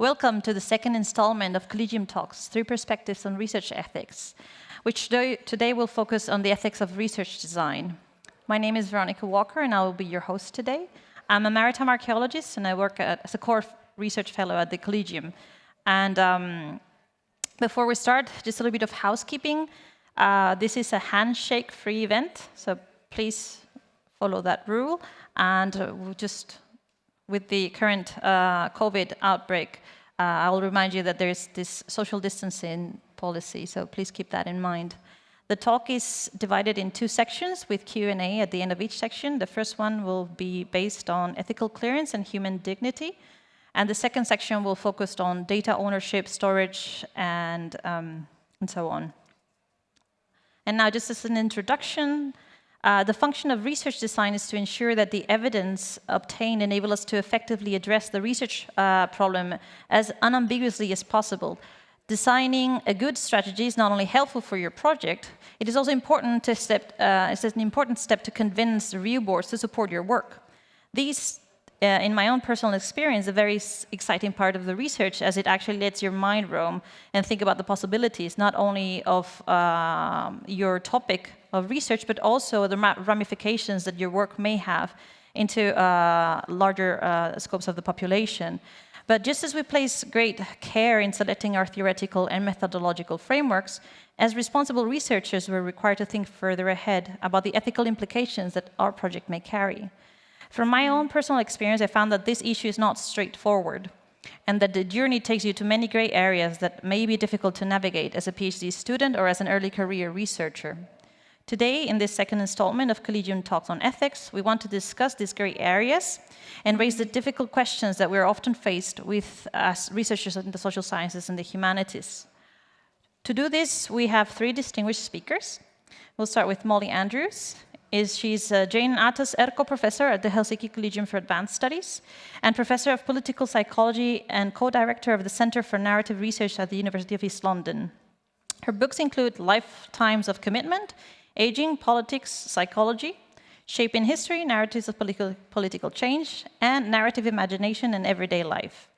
Welcome to the second installment of Collegium Talks, Three Perspectives on Research Ethics, which today will focus on the ethics of research design. My name is Veronica Walker and I will be your host today. I'm a maritime archaeologist and I work at, as a core research fellow at the Collegium. And um, before we start, just a little bit of housekeeping. Uh, this is a handshake-free event, so please follow that rule. And uh, we'll just with the current uh, COVID outbreak, uh, I'll remind you that there's this social distancing policy, so please keep that in mind. The talk is divided in two sections with Q&A at the end of each section. The first one will be based on ethical clearance and human dignity. And the second section will focus on data ownership, storage, and, um, and so on. And now just as an introduction, uh, the function of research design is to ensure that the evidence obtained enable us to effectively address the research uh, problem as unambiguously as possible. Designing a good strategy is not only helpful for your project, it is also important to step, uh, it's an important step to convince the review boards to support your work. These uh, in my own personal experience, a very exciting part of the research as it actually lets your mind roam and think about the possibilities, not only of uh, your topic of research, but also the ramifications that your work may have into uh, larger uh, scopes of the population. But just as we place great care in selecting our theoretical and methodological frameworks, as responsible researchers, we're required to think further ahead about the ethical implications that our project may carry. From my own personal experience, I found that this issue is not straightforward and that the journey takes you to many gray areas that may be difficult to navigate as a PhD student or as an early career researcher. Today, in this second installment of Collegium Talks on Ethics, we want to discuss these gray areas and raise the difficult questions that we're often faced with as researchers in the social sciences and the humanities. To do this, we have three distinguished speakers. We'll start with Molly Andrews, is she's a Jane Aatos Erkko Professor at the Helsinki Collegium for Advanced Studies and Professor of Political Psychology and co-director of the Center for Narrative Research at the University of East London. Her books include Lifetimes of Commitment, Aging, Politics, Psychology, Shaping History, Narratives of Political, Political Change, and Narrative Imagination in Everyday Life.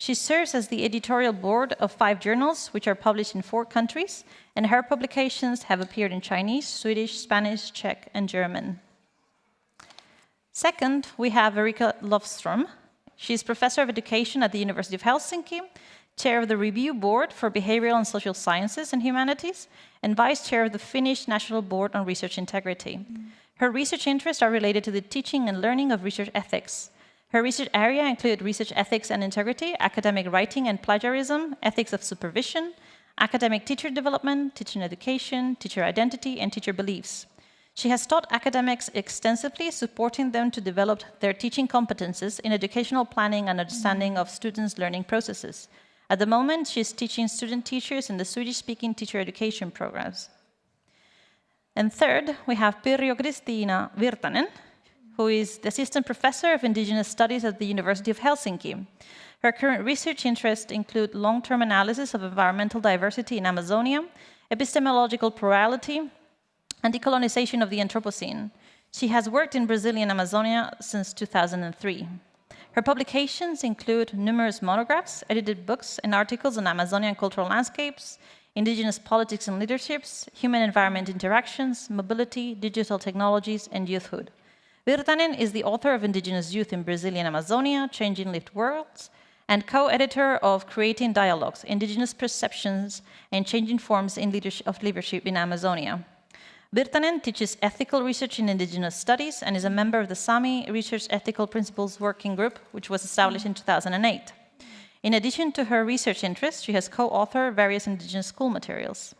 She serves as the editorial board of five journals, which are published in four countries, and her publications have appeared in Chinese, Swedish, Spanish, Czech, and German. Second, we have Erika Löfström. is professor of education at the University of Helsinki, chair of the review board for behavioral and social sciences and humanities, and vice chair of the Finnish National Board on Research Integrity. Her research interests are related to the teaching and learning of research ethics, her research area include research ethics and integrity, academic writing and plagiarism, ethics of supervision, academic teacher development, teacher education, teacher identity, and teacher beliefs. She has taught academics extensively, supporting them to develop their teaching competences in educational planning and understanding of students' learning processes. At the moment, she is teaching student teachers in the Swedish-speaking teacher education programs. And third, we have Pirjo Kristina Virtanen, who is the Assistant Professor of Indigenous Studies at the University of Helsinki. Her current research interests include long-term analysis of environmental diversity in Amazonia, epistemological plurality, and decolonization of the Anthropocene. She has worked in Brazilian Amazonia since 2003. Her publications include numerous monographs, edited books, and articles on Amazonian cultural landscapes, indigenous politics and leaderships, human-environment interactions, mobility, digital technologies, and youthhood. Virtanen is the author of Indigenous Youth in Brazilian Amazonia, Changing Lived Worlds, and co-editor of Creating Dialogues, Indigenous Perceptions and Changing Forms in leadership of Leadership in Amazonia. Virtanen teaches ethical research in indigenous studies and is a member of the Sami Research Ethical Principles Working Group, which was established in 2008. In addition to her research interests, she has co-authored various indigenous school materials.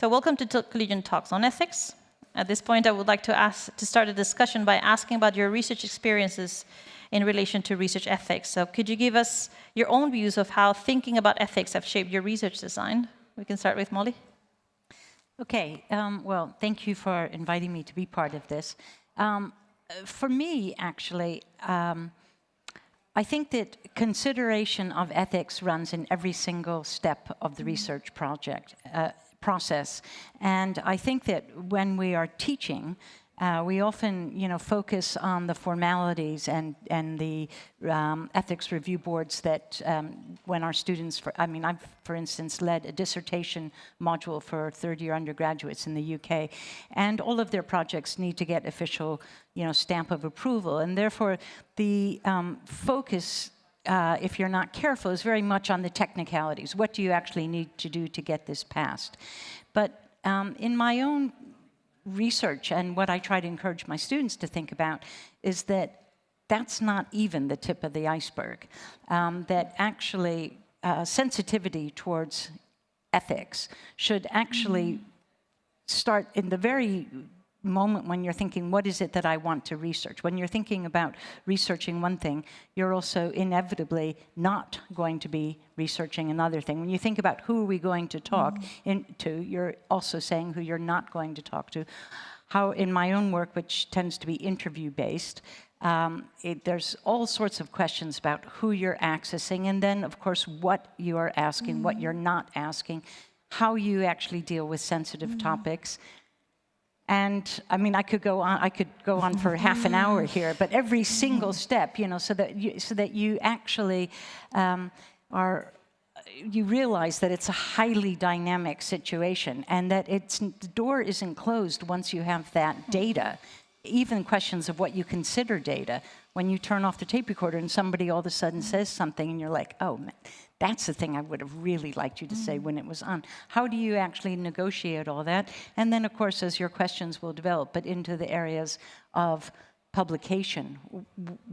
So welcome to Collegium Talks on Ethics. At this point, I would like to, ask, to start a discussion by asking about your research experiences in relation to research ethics. So could you give us your own views of how thinking about ethics have shaped your research design? We can start with Molly. Okay, um, well, thank you for inviting me to be part of this. Um, for me, actually, um, I think that consideration of ethics runs in every single step of the research project. Uh, process. And I think that when we are teaching, Uh, we often, you know, focus on the formalities and and the um, ethics review boards that um, when our students, for, I mean, I've, for instance, led a dissertation module for third-year undergraduates in the UK, and all of their projects need to get official, you know, stamp of approval, and therefore the um, focus uh, if you're not careful, is very much on the technicalities. What do you actually need to do to get this passed? But um, in my own research and what I try to encourage my students to think about is that that's not even the tip of the iceberg. Um, that actually uh, sensitivity towards ethics should actually start in the very moment when you're thinking, what is it that I want to research? When you're thinking about researching one thing, you're also inevitably not going to be researching another thing. When you think about who are we going to talk mm. to, you're also saying who you're not going to talk to. How in my own work, which tends to be interview-based, um, it, there's all sorts of questions about who you're accessing, and then, of course, what you are asking, mm. what you're not asking, how you actually deal with sensitive mm. topics, and I mean, I could go on. I could go on for half an hour here, but every single step, you know, so that you, so that you actually um, are, you realize that it's a highly dynamic situation, and that it's the door isn't closed once you have that data. Even questions of what you consider data. When you turn off the tape recorder and somebody all of a sudden says something, and you're like, oh. Man, that's the thing I would have really liked you to say when it was on. How do you actually negotiate all that? And then, of course, as your questions will develop, but into the areas of publication,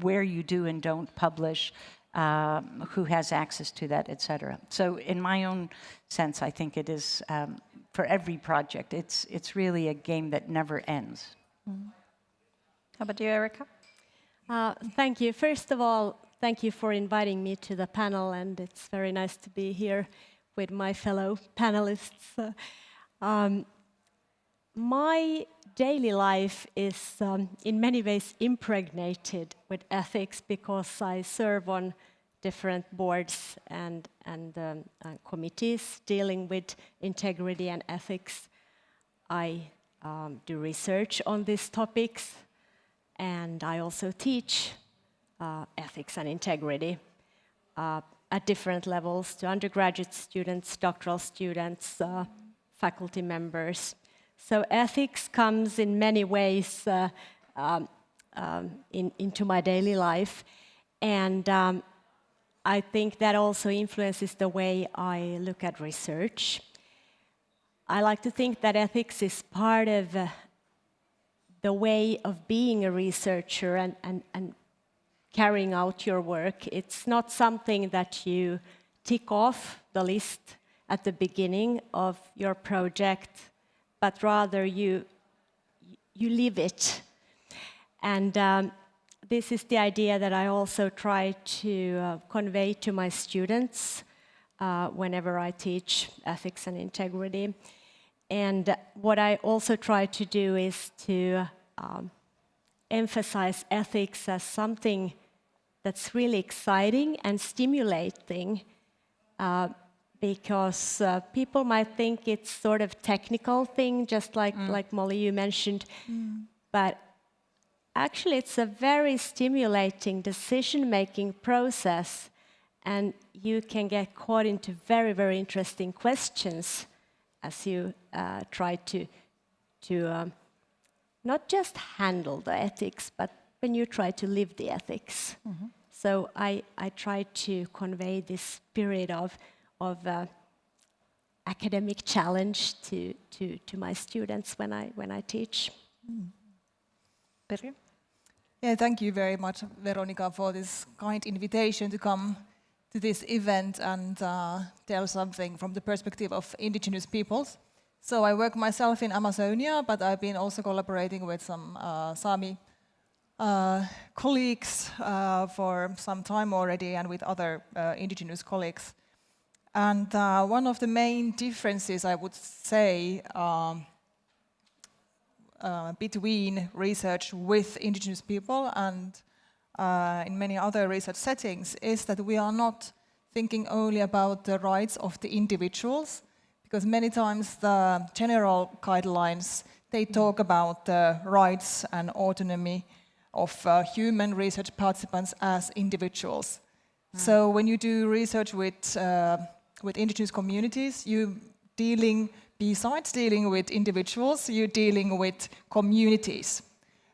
where you do and don't publish, um, who has access to that, et cetera. So in my own sense, I think it is, um, for every project, it's, it's really a game that never ends. Mm. How about you, Erika? Uh, thank you. First of all, Thank you for inviting me to the panel, and it's very nice to be here with my fellow panelists. Uh, um, my daily life is um, in many ways impregnated with ethics because I serve on different boards and, and um, uh, committees dealing with integrity and ethics. I um, do research on these topics and I also teach ethics and integrity uh, at different levels to undergraduate students, doctoral students, uh, faculty members. So ethics comes in many ways uh, um, um, in, into my daily life. And um, I think that also influences the way I look at research. I like to think that ethics is part of uh, the way of being a researcher and, and, and carrying out your work. It's not something that you tick off the list at the beginning of your project, but rather you, you live it. And um, this is the idea that I also try to uh, convey to my students uh, whenever I teach ethics and integrity. And what I also try to do is to um, emphasize ethics as something that's really exciting and stimulating uh, because uh, people might think it's sort of technical thing, just like, mm. like Molly, you mentioned. Mm. But actually, it's a very stimulating decision-making process, and you can get caught into very, very interesting questions as you uh, try to, to um, not just handle the ethics, but when you try to live the ethics. Mm -hmm. So I, I try to convey this spirit of, of uh, academic challenge to, to, to my students when I, when I teach. Mm. Yeah, thank you very much, Veronica, for this kind invitation to come to this event and uh, tell something from the perspective of indigenous peoples. So I work myself in Amazonia, but I've been also collaborating with some uh, Sami uh, colleagues uh, for some time already and with other uh, indigenous colleagues. And uh, one of the main differences, I would say, um, uh, between research with indigenous people and uh, in many other research settings is that we are not thinking only about the rights of the individuals, because many times the general guidelines they talk about the rights and autonomy of uh, human research participants as individuals. So when you do research with, uh, with indigenous communities, you're dealing, besides dealing with individuals, you're dealing with communities.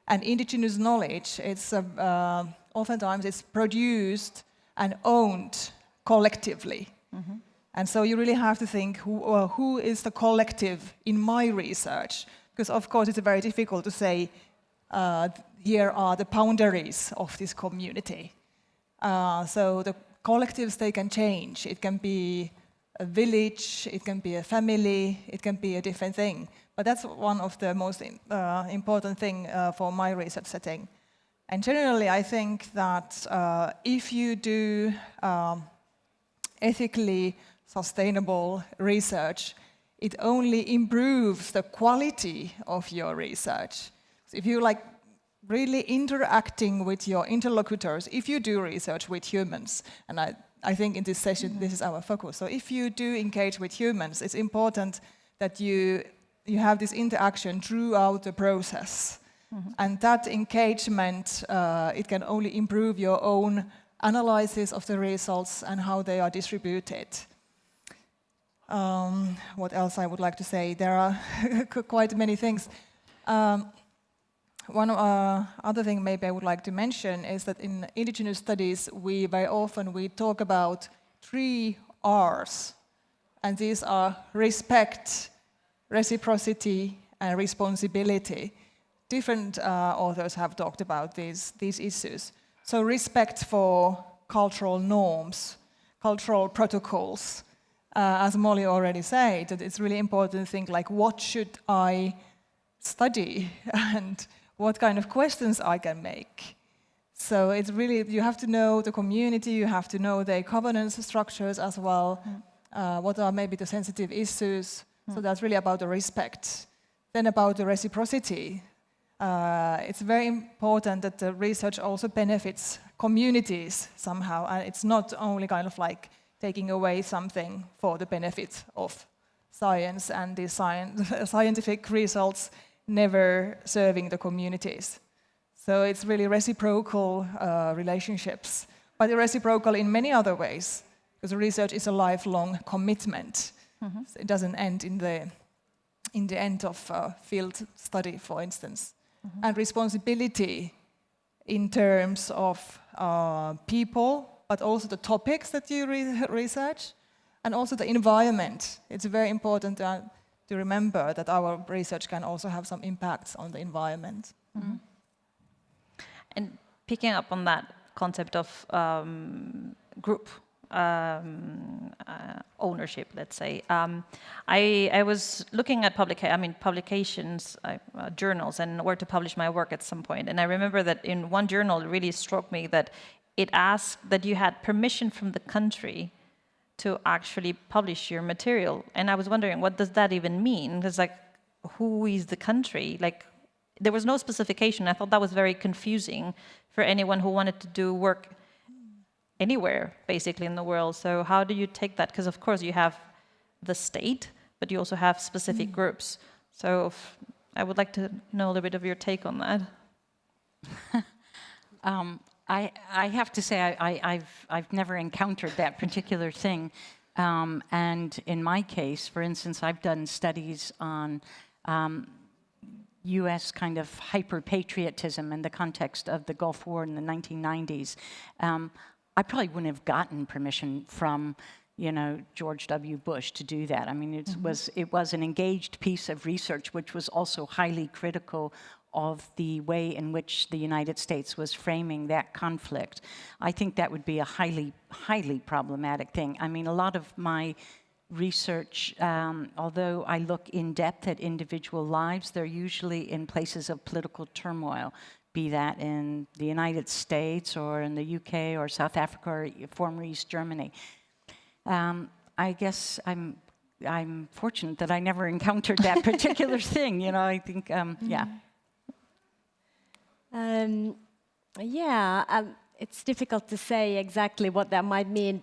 And indigenous knowledge, it's uh, uh, oftentimes it's produced and owned collectively. And so you really have to think who, uh, who is the collective in my research? Because of course it's very difficult to say uh, here are the boundaries of this community. Uh, so the collectives, they can change. It can be a village, it can be a family, it can be a different thing. But that's one of the most uh, important thing uh, for my research setting. And generally, I think that uh, if you do um, ethically sustainable research, it only improves the quality of your research. So if you like really interacting with your interlocutors, if you do research with humans, and I, I think in this session this is our focus, so if you do engage with humans, it's important that you, you have this interaction throughout the process. And that engagement, uh, it can only improve your own analysis of the results and how they are distributed. Um, what else I would like to say? There are quite many things. Um, one uh, other thing maybe I would like to mention is that in indigenous studies, we very often we talk about three R's, and these are respect, reciprocity, and responsibility. Different uh, authors have talked about these, these issues. So respect for cultural norms, cultural protocols, uh, as Molly already said, that it's really important to think like, what should I study and what kind of questions I can make. So it's really, you have to know the community, you have to know their governance structures as well, uh, what are maybe the sensitive issues. So that's really about the respect. Then about the reciprocity. Uh, it's very important that the research also benefits communities somehow, and it's not only kind of like taking away something for the benefit of science and the science, scientific results never serving the communities. So it's really reciprocal uh, relationships, but reciprocal in many other ways, because research is a lifelong commitment. So it doesn't end in the, in the end of uh, field study, for instance. And responsibility in terms of uh, people, but also the topics that you re research, and also the environment. It's very important to, to remember that our research can also have some impacts on the environment. And picking up on that concept of um, group um, uh, ownership, let's say, um, I, I was looking at public, I mean, publications, uh, uh, journals, and where to publish my work at some point. And I remember that in one journal, it really struck me that it asked that you had permission from the country to actually publish your material. And I was wondering, what does that even mean? Because like, who is the country? Like, there was no specification. I thought that was very confusing for anyone who wanted to do work anywhere, basically, in the world. So how do you take that? Because of course you have the state, but you also have specific groups. So if, I would like to know a little bit of your take on that. Um, I, I have to say, I, I, have I've never encountered that particular thing. Um, and in my case, for instance, I've done studies on um, US kind of hyper patriotism in the context of the Gulf War in the 1990s. Um, I probably wouldn't have gotten permission from you know, George W. Bush to do that. I mean, it was it was an engaged piece of research, which was also highly critical of the way in which the United States was framing that conflict. I think that would be a highly, highly problematic thing. I mean, a lot of my research, um, although I look in depth at individual lives, they're usually in places of political turmoil, be that in the United States or in the UK or South Africa or former East Germany. Um, I guess I'm I'm fortunate that I never encountered that particular thing. You know, I think, um, yeah. Um, yeah, um, it's difficult to say exactly what that might mean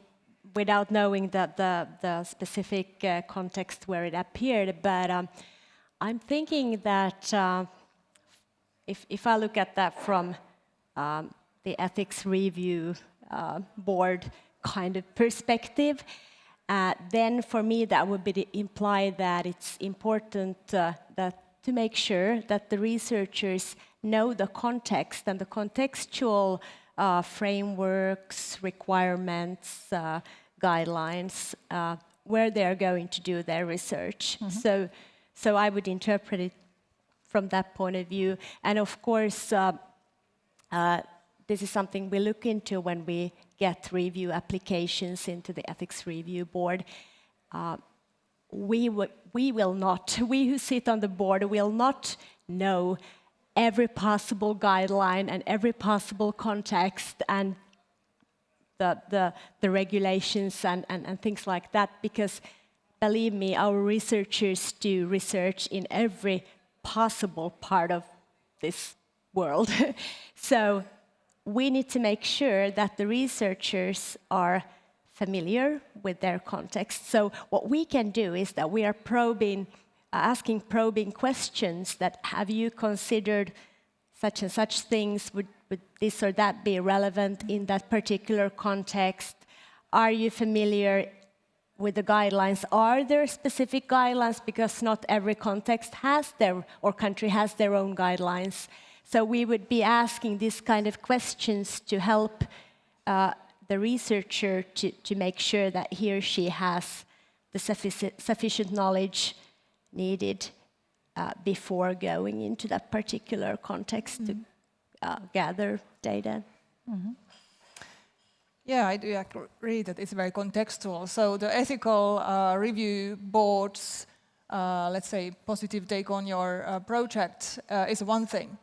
without knowing the, the, the specific uh, context where it appeared, but um, I'm thinking that uh, if, if I look at that from um, the ethics review uh, board kind of perspective, uh, then for me that would be imply that it's important uh, that to make sure that the researchers know the context and the contextual uh, frameworks, requirements, uh, guidelines, uh, where they're going to do their research. Mm -hmm. So, so I would interpret it from that point of view. And of course, uh, uh, this is something we look into when we get review applications into the ethics review board. Uh, we, we will not, we who sit on the board will not know every possible guideline and every possible context and the, the, the regulations and, and, and things like that because believe me, our researchers do research in every possible part of this world. so we need to make sure that the researchers are familiar with their context. So what we can do is that we are probing asking probing questions that have you considered such and such things, would, would this or that be relevant in that particular context? Are you familiar with the guidelines? Are there specific guidelines? Because not every context has their, or country has their own guidelines. So we would be asking these kind of questions to help uh, the researcher to, to make sure that he or she has the sufficient, sufficient knowledge needed uh, before going into that particular context mm -hmm. to uh, gather data. Mm -hmm. Yeah, I do agree that it's very contextual. So the ethical uh, review boards, uh, let's say, positive take on your uh, project uh, is one thing.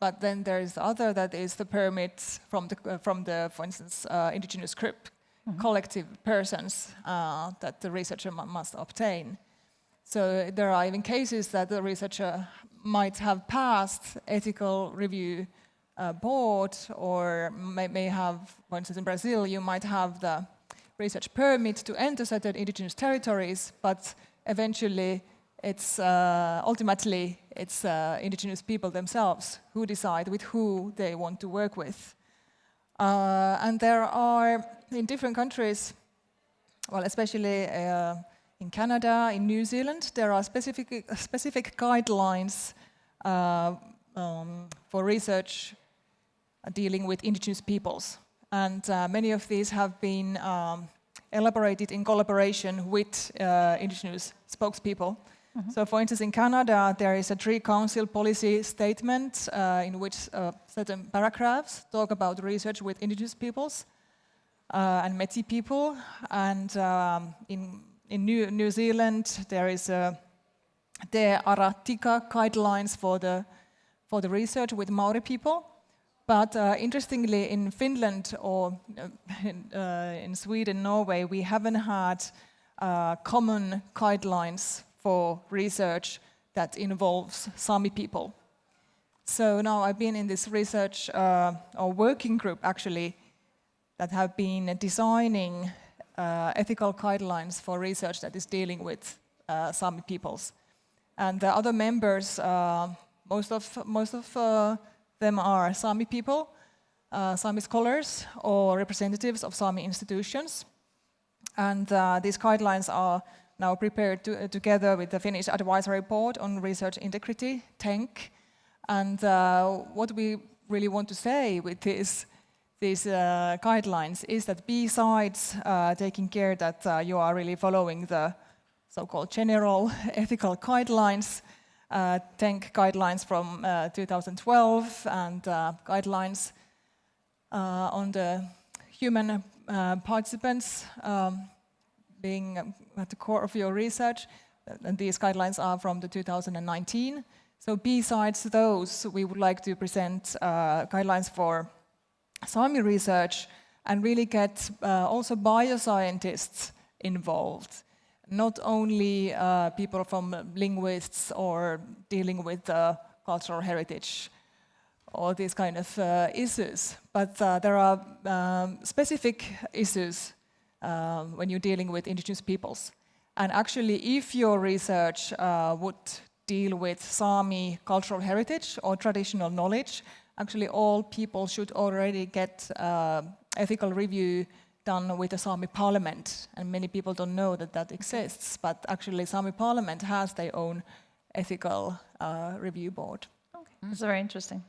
But then there is the other that is the permits from the, from the for instance, indigenous group, mm -hmm. collective persons that the researcher must obtain. So there are even cases that the researcher might have passed ethical review uh, board or may, may, have, for instance in Brazil, you might have the research permit to enter certain indigenous territories, but eventually it's uh, ultimately it's uh, indigenous people themselves who decide with who they want to work with. Uh, and there are, in different countries, well, especially uh, in Canada, in New Zealand, there are specific, specific guidelines uh, um, for research dealing with indigenous peoples. And uh, many of these have been um, elaborated in collaboration with uh, indigenous spokespeople. Mm -hmm. So for instance, in Canada, there is a Tri-Council policy statement uh, in which uh, certain paragraphs talk about research with indigenous peoples uh, and Métis people. And um, in in New, New Zealand, there is a, the Ara Tika guidelines for the, for the research with Maori people. But uh, interestingly, in Finland or uh, in, uh, in, Sweden, Norway, we haven't had uh, common guidelines for research that involves Sami people. So now I've been in this research uh, or working group actually that have been designing ethical guidelines for research that is dealing with uh, Sami peoples. And the other members, uh, most of, most of uh, them are Sami people, uh, Sami scholars or representatives of Sami institutions. And uh, these guidelines are now prepared to, together with the Finnish Advisory Board on Research Integrity, TENK. And what we really want to say with this these uh, guidelines is that besides uh, taking care that uh, you are really following the so-called general ethical guidelines, uh, TENK guidelines from uh, 2012 and uh, guidelines on the human participants um, being at the core of your research, and these guidelines are from the 2019. So besides those, we would like to present guidelines for Sami research and really get uh, also bioscientists involved. Not only uh, people from linguists or dealing with uh, cultural heritage or these kind of uh, issues, but uh, there are um, specific issues um, when you're dealing with indigenous peoples. And actually, if your research uh, would deal with Sami cultural heritage or traditional knowledge. Actually, all people should already get uh, ethical review done with the Sami parliament, and many people don't know that that exists, but actually Sami parliament has their own ethical uh, review board. Okay, that's very interesting.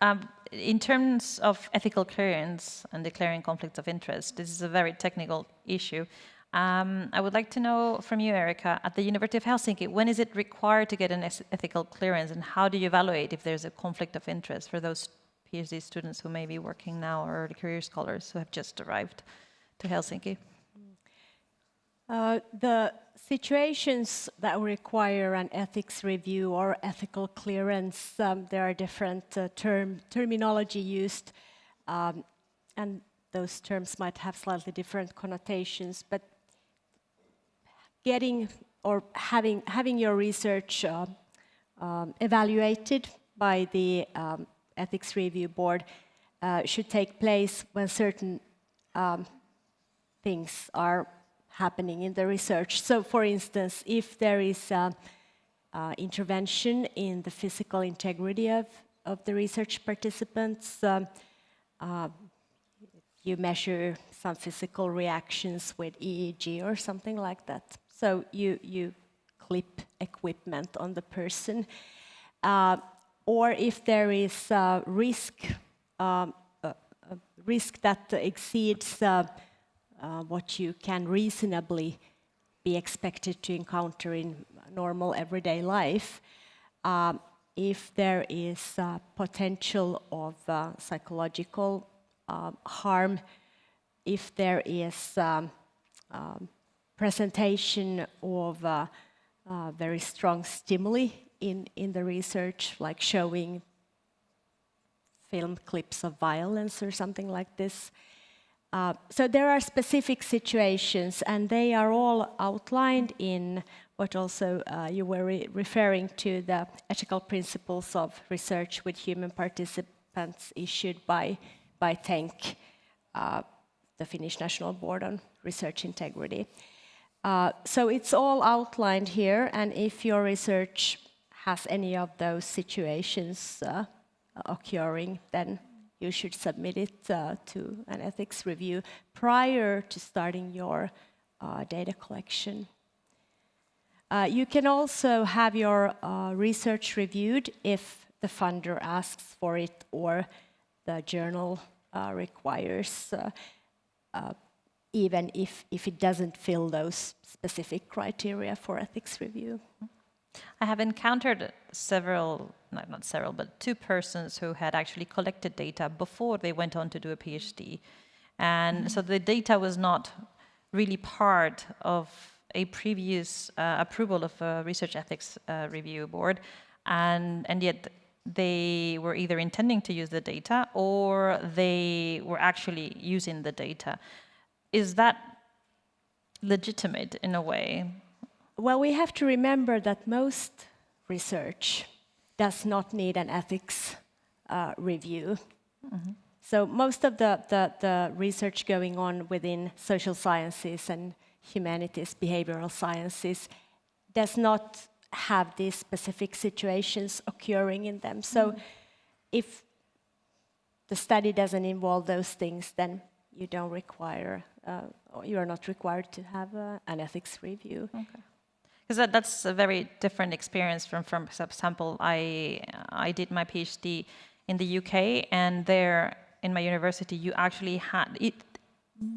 Um, in terms of ethical clearance and declaring conflicts of interest, this is a very technical issue. Um, I would like to know from you, Erika, at the University of Helsinki, when is it required to get an ethical clearance and how do you evaluate if there's a conflict of interest for those PhD students who may be working now or career scholars who have just arrived to Helsinki? Uh, the situations that require an ethics review or ethical clearance, um, there are different uh, term, terminology used, um, and those terms might have slightly different connotations, but getting or having, having your research uh, um, evaluated by the um, ethics review board uh, should take place when certain um, things are happening in the research. So for instance, if there is a, uh, intervention in the physical integrity of, of the research participants, um, uh, you measure some physical reactions with EEG or something like that. So you, you clip equipment on the person. Uh, or if there is a risk, um, a, risk that exceeds uh, uh, what you can reasonably be expected to encounter in normal everyday life, um, if there is potential of uh, psychological um, harm, if there is um, um, presentation of uh, uh, very strong stimuli in, in the research, like showing film clips of violence or something like this, uh, so there are specific situations, and they are all outlined in what also uh, you were re referring to, the ethical principles of research with human participants issued by, by TENK, uh, the Finnish National Board on Research Integrity. Uh, so it's all outlined here, and if your research has any of those situations uh, occurring, then you should submit it uh, to an ethics review prior to starting your uh, data collection. Uh, you can also have your uh, research reviewed if the funder asks for it or the journal requires, even if, if it doesn't fill those specific criteria for ethics review. I have encountered several, no, not several, but two persons who had actually collected data before they went on to do a PhD. And mm -hmm. so the data was not really part of a previous uh, approval of a research ethics uh, review board. And, and yet they were either intending to use the data or they were actually using the data. Is that legitimate in a way? Well, we have to remember that most research does not need an ethics uh, review. Mm -hmm. So most of the, the, the, research going on within social sciences and humanities, behavioral sciences, does not have these specific situations occurring in them. So mm if the study doesn't involve those things, then you don't require, you are not required to have uh, an ethics review. Okay. Because that, that's a very different experience from, from example, I, I did my PhD in the UK, and there in my university, you actually had, it,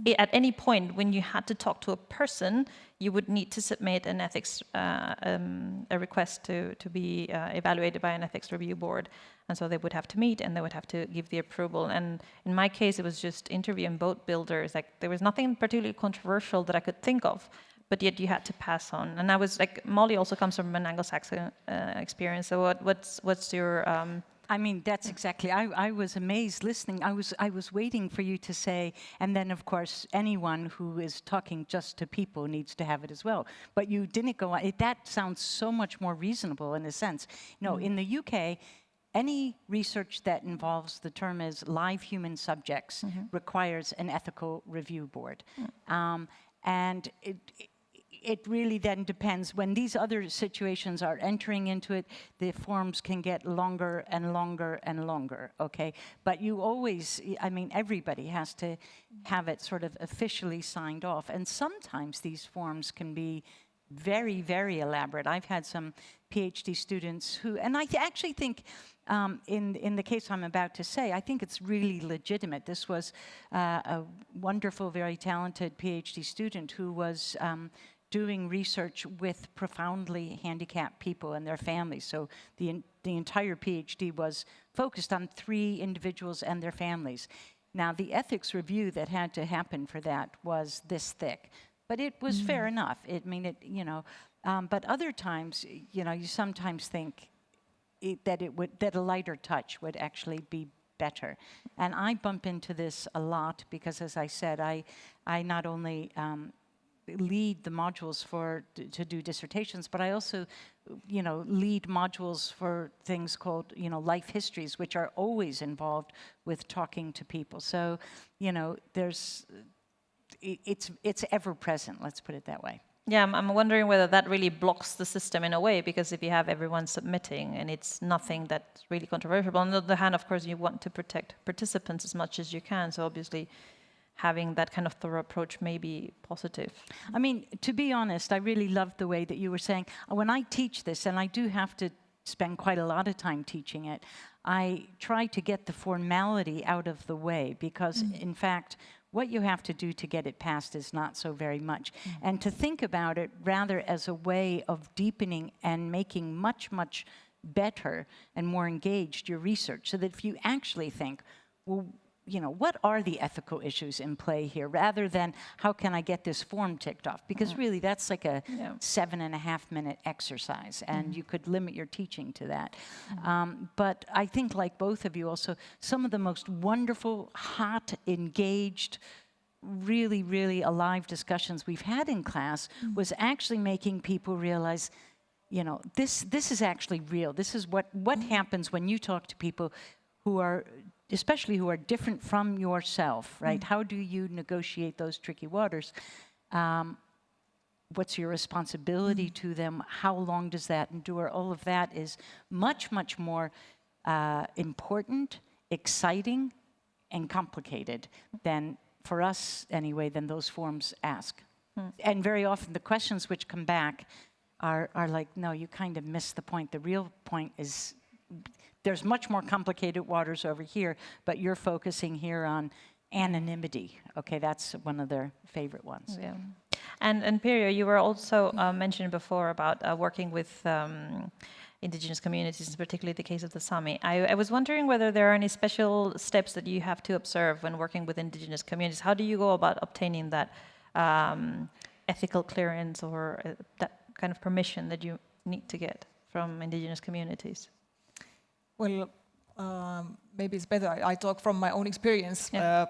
it, at any point when you had to talk to a person, you would need to submit an ethics, uh, um, a request to, to be uh, evaluated by an ethics review board. And so they would have to meet and they would have to give the approval. And in my case, it was just interviewing boat builders. Like there was nothing particularly controversial that I could think of but yet you had to pass on. And I was like, Molly also comes from an Anglo-Saxon uh, experience. So what, what's what's your um, I mean, that's exactly. I, I was amazed listening. I was I was waiting for you to say, and then of course anyone who is talking just to people needs to have it as well. But you didn't go on. It, that sounds so much more reasonable in a sense. No, know, mm. in the UK, any research that involves the term as live human subjects mm -hmm. requires an ethical review board, mm. um, and it, it really then depends. When these other situations are entering into it, the forms can get longer and longer and longer, okay? But you always, I mean, everybody has to have it sort of officially signed off. And sometimes these forms can be very, very elaborate. I've had some PhD students who, and I th actually think um, in, in the case I'm about to say, I think it's really legitimate. This was uh, a wonderful, very talented PhD student who was um, doing research with profoundly handicapped people and their families. So the, the entire PhD was focused on three individuals and their families. Now, the ethics review that had to happen for that was this thick. But it was mm. fair enough. It, I mean, it, you know, um, but other times, you know, you sometimes think that it would, that a lighter touch would actually be better. And I bump into this a lot because, as I said, I, I not only um, lead the modules for to do dissertations, but I also, you know, lead modules for things called, you know, life histories, which are always involved with talking to people. So, you know, there's it's, it's ever present, let's put it that way. Yeah, I'm, I'm, wondering whether that really blocks the system in a way, because if you have everyone submitting and it's nothing that's really controversial, on the other hand, of course, you want to protect participants as much as you can, so obviously having that kind of thorough approach may be positive. I mean, to be honest, I really loved the way that you were saying, when I teach this, and I do have to spend quite a lot of time teaching it, I try to get the formality out of the way, because mm. in fact, what you have to do to get it passed is not so very much. Mm -hmm. And to think about it rather as a way of deepening and making much, much better and more engaged your research so that if you actually think, well, you know, what are the ethical issues in play here rather than how can I get this form ticked off? Because mm -hmm. really that's like a yeah. seven and a half minute exercise and mm -hmm. you could limit your teaching to that. Mm -hmm. um, but I think like both of you also, some of the most wonderful, hot, engaged, really, really alive discussions we've had in class mm-hmm. was actually making people realize you know, this, this is actually real. This is what, what mm-hmm. happens when you talk to people who are especially who are different from yourself, right? Mm. How do you negotiate those tricky waters? Um, what's your responsibility mm. to them? How long does that endure? All of that is much, much more uh, important, exciting, and complicated than, for us anyway, than those forms ask. Mm. And very often the questions which come back are, are like, no, you kind of missed the point. The real point is there's much more complicated waters over here, but you're focusing here on anonymity. Okay, that's one of their favorite ones. Yeah. And, and Pirjo, you were also uh, mentioned before about uh, working with um, indigenous communities, particularly the case of the Sami. I, I, was wondering whether there are any special steps that you have to observe when working with indigenous communities. How do you go about obtaining that um, ethical clearance or uh, that kind of permission that you need to get from indigenous communities? Well, um, maybe it's better I, I, talk from my own experience yeah. uh,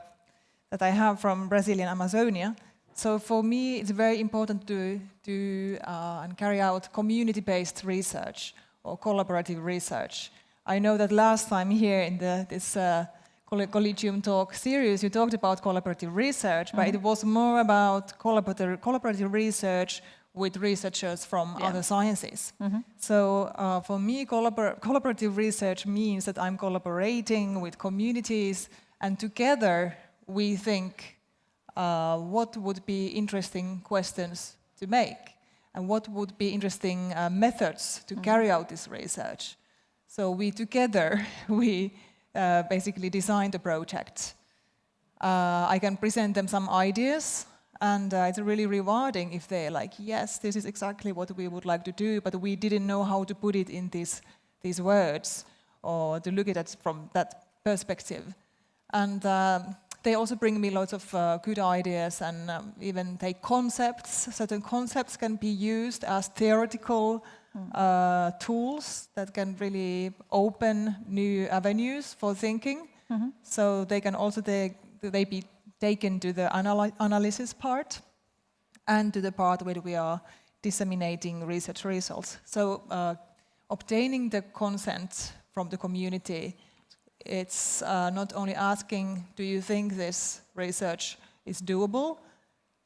that I have from Brazilian Amazonia. So for me, it's very important to do uh, and carry out community-based research or collaborative research. I know that last time here in the, this uh, Collegium Talk series, you talked about collaborative research, mm -hmm. but it mm-hmm. was more about collaborative, collaborative research with researchers from yeah. other sciences. Mm -hmm. So uh, for me, collabor collaborative research means that I'm collaborating with communities and together we think uh, what would be interesting questions to make and what would be interesting uh, methods to mm -hmm. carry out this research. So we together, we uh, basically designed the project. Uh, I can present them some ideas and uh, it's really rewarding if they're like, yes, this is exactly what we would like to do, but we didn't know how to put it in these, these words or to look at it from that perspective. And um, they also bring me lots of uh, good ideas and um, even take concepts. Certain concepts can be used as theoretical mm. uh, tools that can really open new avenues for thinking. Mm -hmm. So they can also they, they be taken to the analy analysis part and to the part where we are disseminating research results. So uh, obtaining the consent from the community, it's uh, not only asking, do you think this research is doable,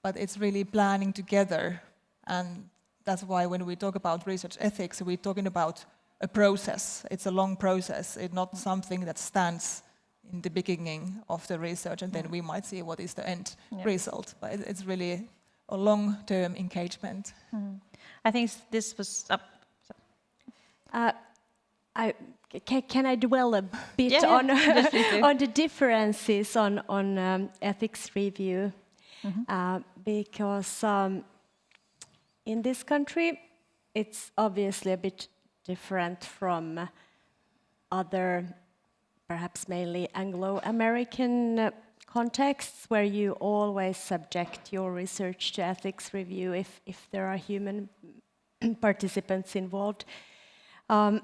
but it's really planning together And that's why when we talk about research ethics, we're talking about a process. It's a long process. It's not something that stands in the beginning of the research and then we might see what is the end Yeah. result. But it's really a long-term engagement. I think this was up. Uh, I, can, can I dwell a bit Yeah, yeah. on, Yes, on the differences on, on um, ethics review? Mm-hmm. Uh, because um, in this country, it's obviously a bit different from other, perhaps mainly Anglo-American contexts where you always subject your research to ethics review if, if there are human participants involved. Um,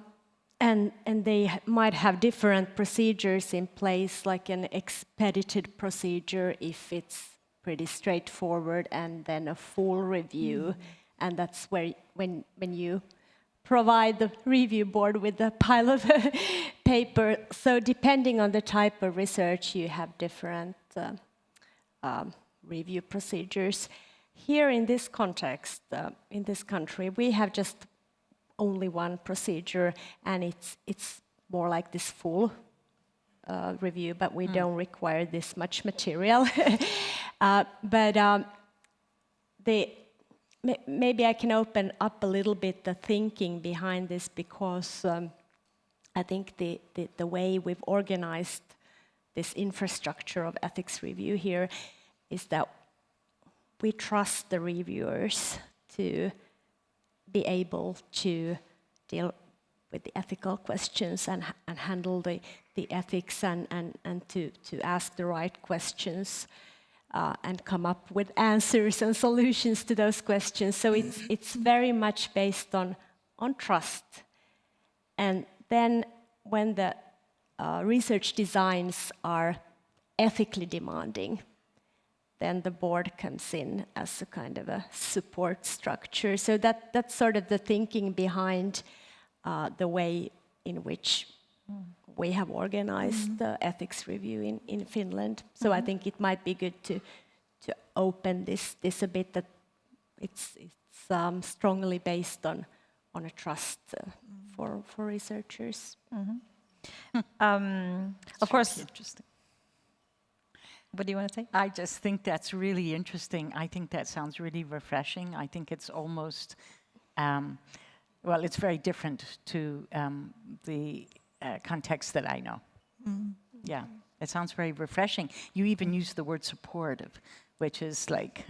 and, and they might have different procedures in place, like an expedited procedure if it's pretty straightforward, and then a full review. And that's where, when, when you provide the review board with a pile of paper. So, depending on the type of research, you have different uh, um, review procedures. Here in this context, uh, in this country, we have just only one procedure, and it's it's more like this full uh, review, but we don't require this much material. uh, but um, the maybe I can open up a little bit the thinking behind this because um, I think the, the the way we've organized this infrastructure of ethics review here is that we trust the reviewers to be able to deal with the ethical questions and, and handle the, the ethics and, and, and to, to ask the right questions uh, and come up with answers and solutions to those questions. So it's, it's very much based on, on trust. And then when the uh, research designs are ethically demanding, then the board comes in as a kind of a support structure. So that, that's sort of the thinking behind uh, the way in which we have organized the ethics review in, in Finland. So I think it might be good to, to open this, this a bit that it's, it's um, strongly based on, on a trust uh, for, for researchers. Um, of course, Interesting. what do you want to say? I just think that's really interesting. I think that sounds really refreshing. I think it's almost, um, well, it's very different to um, the uh, context that I know. Yeah, it sounds very refreshing. You even use the word supportive, which is like,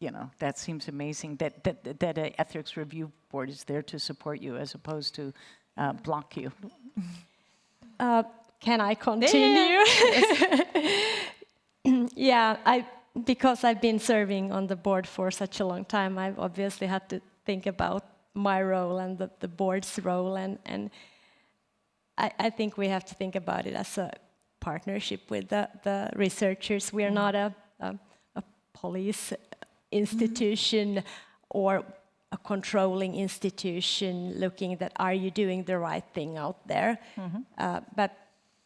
you know, that seems amazing that that that a ethics review board is there to support you as opposed to uh, block you. Uh, can I continue? yeah, I because I've been serving on the board for such a long time, I've obviously had to think about my role and the, the board's role, and and I, I think we have to think about it as a partnership with the, the researchers. We are mm-hmm. not a, a, a police institution mm-hmm. or a controlling institution looking that are you doing the right thing out there? Mm-hmm. Uh, but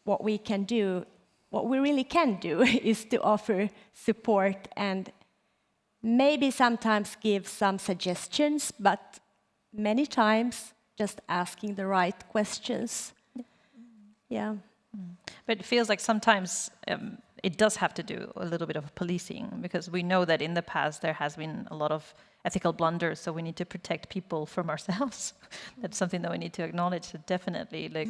what we can do what we really can do is to offer support and maybe sometimes give some suggestions but many times just asking the right questions yeah But it feels like sometimes um, it does have to do a little bit of policing because we know that in the past there has been a lot of ethical blunders, so we need to protect people from ourselves. That's something that we need to acknowledge. So definitely, like,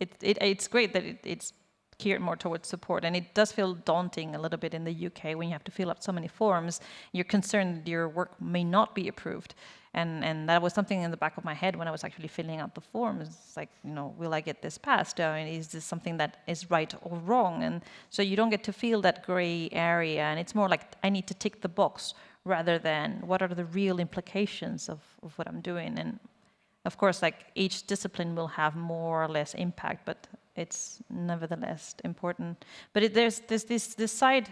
it, it, it's great that it, it's geared more towards support, and it does feel daunting a little bit in the UK when you have to fill out so many forms. You're concerned that your work may not be approved, and and that was something in the back of my head when I was actually filling out the forms. It's like, you know, will I get this passed? Mean, is this something that is right or wrong? And so you don't get to feel that gray area, and it's more like I need to tick the box rather than what are the real implications of, of what I'm doing. And of course, like each discipline will have more or less impact, but it's nevertheless important. But it, there's, there's this, this side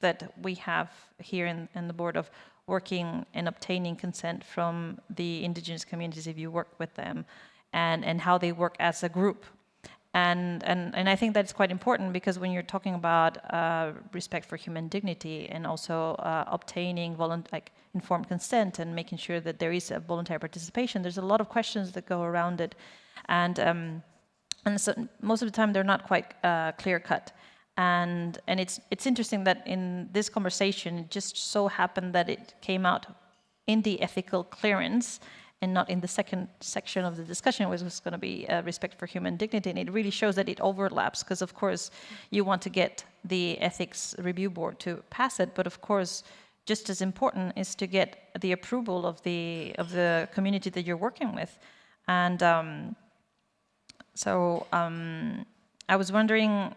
that we have here in, in the board of working and obtaining consent from the indigenous communities if you work with them and, and how they work as a group. And, and, and I think that's quite important because when you're talking about uh, respect for human dignity and also uh, obtaining like informed consent and making sure that there is a voluntary participation, there's a lot of questions that go around it. And, um, and so most of the time they're not quite uh, clear cut. And, and it's, it's interesting that in this conversation, it just so happened that it came out in the ethical clearance and not in the second section of the discussion, which was going to be uh, respect for human dignity. And it really shows that it overlaps, because of course you want to get the ethics review board to pass it, but of course, just as important is to get the approval of the of the community that you're working with. And um, so um, I was wondering,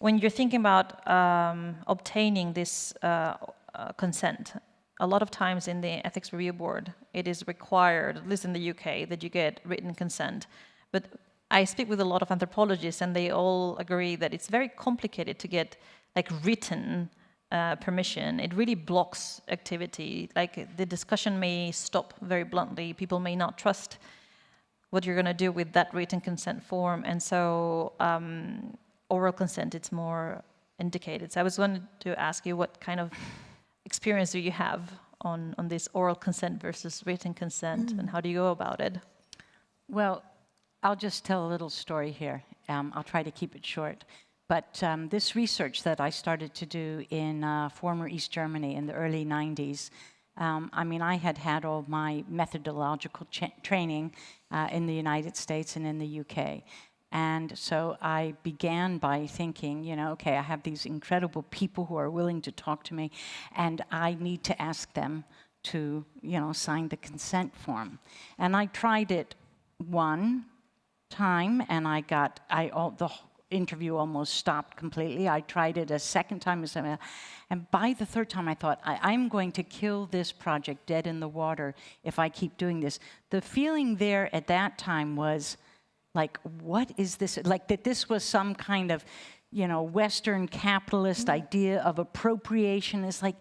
when you're thinking about um, obtaining this uh, uh, consent, a lot of times in the ethics review board, it is required, at least in the UK, that you get written consent. But I speak with a lot of anthropologists, and they all agree that it's very complicated to get like written uh, permission. It really blocks activity. Like the discussion may stop very bluntly. People may not trust what you're going to do with that written consent form, and so um, oral consent it's more indicated. So I was wanted to ask you what kind of experience do you have on, on this oral consent versus written consent, and how do you go about it? Well, I'll just tell a little story here. Um, I'll try to keep it short. But um, this research that I started to do in uh, former East Germany in the early 90s, um, I mean, I had had all my methodological training uh, in the United States and in the UK. And so I began by thinking, you know, okay, I have these incredible people who are willing to talk to me, and I need to ask them to, you know, sign the consent form. And I tried it one time, and I got, I all, the interview almost stopped completely. I tried it a second time, and by the third time, I thought, I, am going to kill this project dead in the water if I keep doing this. The feeling there at that time was like, what is this? Like that this was some kind of, you know, Western capitalist mm -hmm. idea of appropriation is like,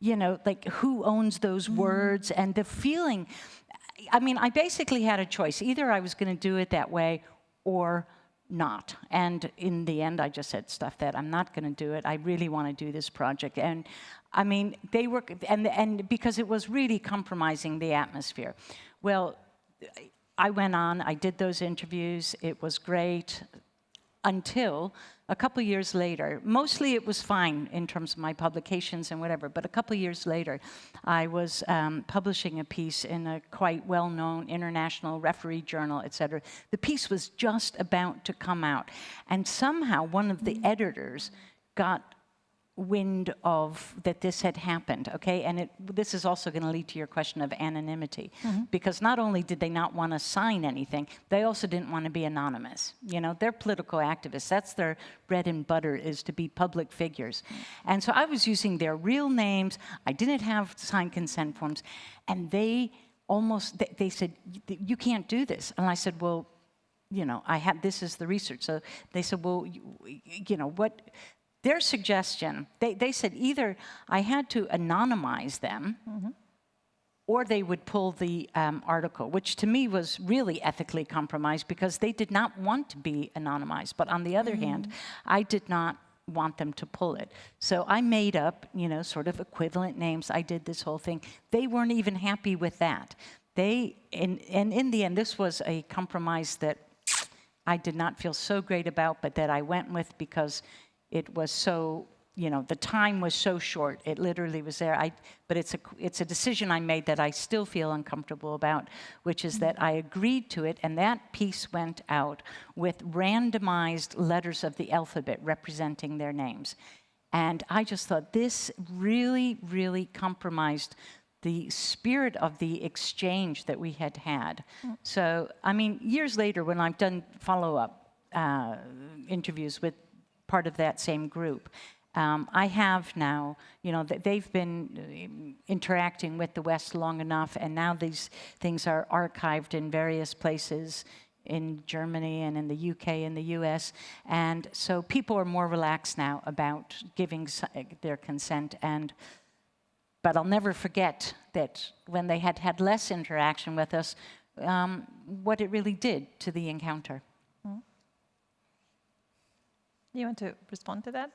you know, like who owns those mm -hmm. words and the feeling. I mean, I basically had a choice. Either I was going to do it that way or not. And in the end, I just said, stuff that, I'm not going to do it. I really want to do this project. And I mean, they were, and, and because it was really compromising the atmosphere. Well, I went on, I did those interviews, it was great, until a couple years later, mostly it was fine in terms of my publications and whatever, but a couple years later, I was um, publishing a piece in a quite well-known international referee journal, et cetera. The piece was just about to come out, and somehow one of the editors got wind of that this had happened, okay? And it, this is also going to lead to your question of anonymity, mm -hmm. because not only did they not want to sign anything, they also didn't want to be anonymous. You know, they're political activists. That's their bread and butter is to be public figures. And so I was using their real names. I didn't have signed consent forms, and they almost they, they said, "You can't do this." And I said, "Well." you know, I had, this is the research. So they said, well, you, you know, what, their suggestion, they, they said either I had to anonymize them mm -hmm. or they would pull the um, article, which to me was really ethically compromised because they did not want to be anonymized. But on the other mm -hmm. hand, I did not want them to pull it. So I made up, you know, sort of equivalent names. I did this whole thing. They weren't even happy with that. They, and, and in the end, this was a compromise that I did not feel so great about, but that I went with because it was so, you know, the time was so short. It literally was there. I, but it's a, it's a decision I made that I still feel uncomfortable about, which is that I agreed to it, and that piece went out with randomized letters of the alphabet representing their names. And I just thought this really, really compromised the spirit of the exchange that we had had. Mm. So, I mean, years later, when I've done follow-up uh, interviews with part of that same group. Um, I have now, you know, that they've been uh, interacting with the West long enough, and now these things are archived in various places in Germany and in the UK and the US. And so people are more relaxed now about giving uh, their consent. And But I'll never forget that when they had had less interaction with us, um, what it really did to the encounter. Do you want to respond to that?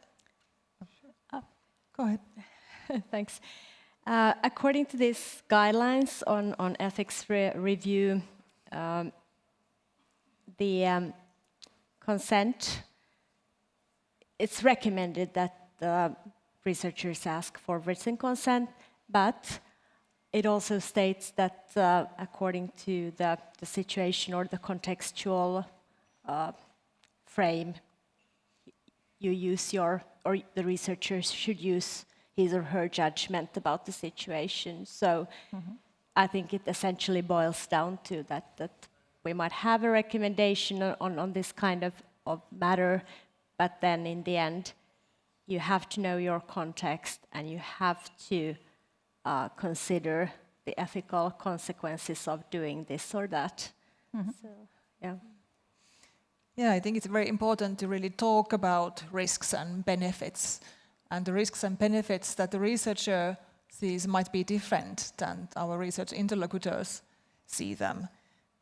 Go ahead. Thanks. Uh, according to these guidelines on, on ethics re review, um, the um, consent, it's recommended that the researchers ask for written consent, but it also states that uh, according to the, the situation or the contextual uh, frame, you use your, or the researchers should use his or her judgment about the situation. So I think it essentially boils down to that, that we might have a recommendation on, on this kind of, of matter, but then in the end, you have to know your context and you have to uh, consider the ethical consequences of doing this or that. So, yeah. Yeah, I think it's very important to really talk about risks and benefits. And the risks and benefits that the researcher sees might be different than our research interlocutors see them.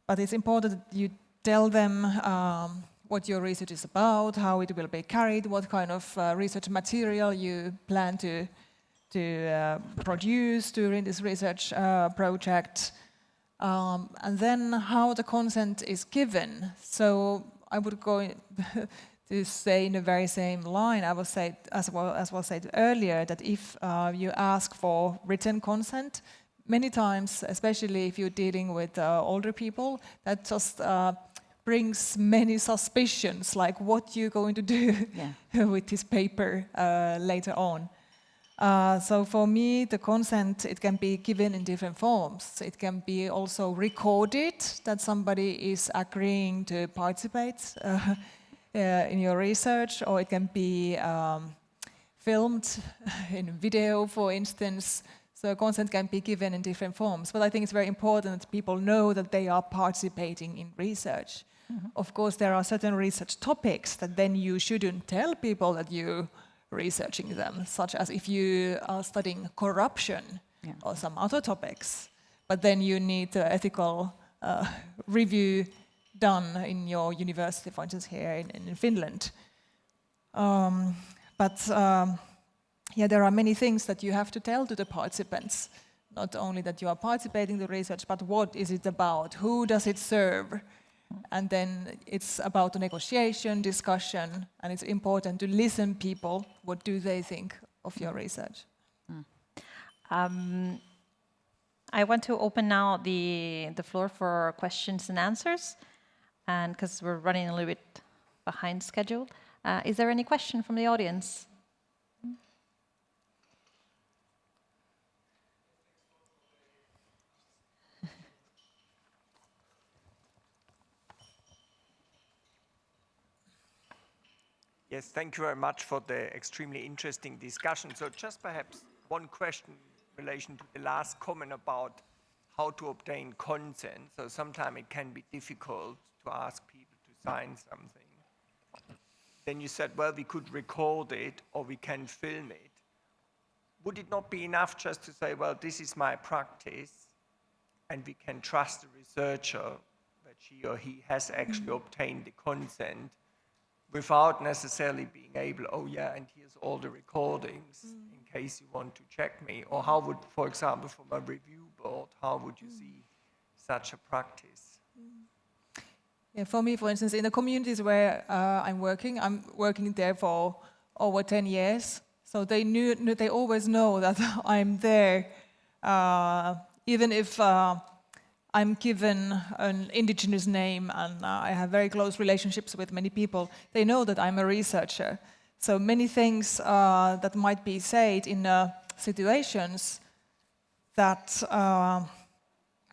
But it's important that you tell them um, what your research is about, how it will be carried, what kind of uh, research material you plan to, to uh, produce during this research uh, project, um, and then how the consent is given. So I would go to say in the very same line, I will say, as well as was said earlier, that if uh, you ask for written consent, many times, especially if you're dealing with uh, older people, that just uh, brings many suspicions, like what you're going to do Yeah. with this paper uh, later on. Uh, so for me, the consent, it can be given in different forms. It can be also recorded, that somebody is agreeing to participate uh, uh, in your research, or it can be um, filmed in video, for instance. So consent can be given in different forms. But I think it's very important that people know that they are participating in research. Of course, there are certain research topics that then you shouldn't tell people that you researching them, such as if you are studying corruption Yeah. or some other topics. But then you need uh, ethical uh, review done in your university, for instance, here in, in Finland. Um, but um, yeah, there are many things that you have to tell to the participants. Not only that you are participating in the research, but what is it about? Who does it serve? And then it's about the negotiation, discussion, and it's important to listen people. What do they think of your research? Um, I want to open now the, the floor for questions and answers, and because we're running a little bit behind schedule. Uh, is there any question from the audience? Yes, thank you very much for the extremely interesting discussion. So just perhaps one question in relation to the last comment about how to obtain consent. So sometimes it can be difficult to ask people to sign something. Then you said, well, we could record it or we can film it. Would it not be enough just to say, well, this is my practice and we can trust the researcher that she or he has actually obtained the consent without necessarily being able, oh yeah, and here's all the recordings in case you want to check me. Or how would, for example, from a review board, how would you see such a practice? Yeah, for me, for instance, in the communities where uh, I'm working, I'm working there for over 10 years. So they knew, knew they always know that I'm there, uh, even if uh, I'm given an indigenous name and uh, I have very close relationships with many people. They know that I'm a researcher. So many things uh, that might be said in uh, situations that uh,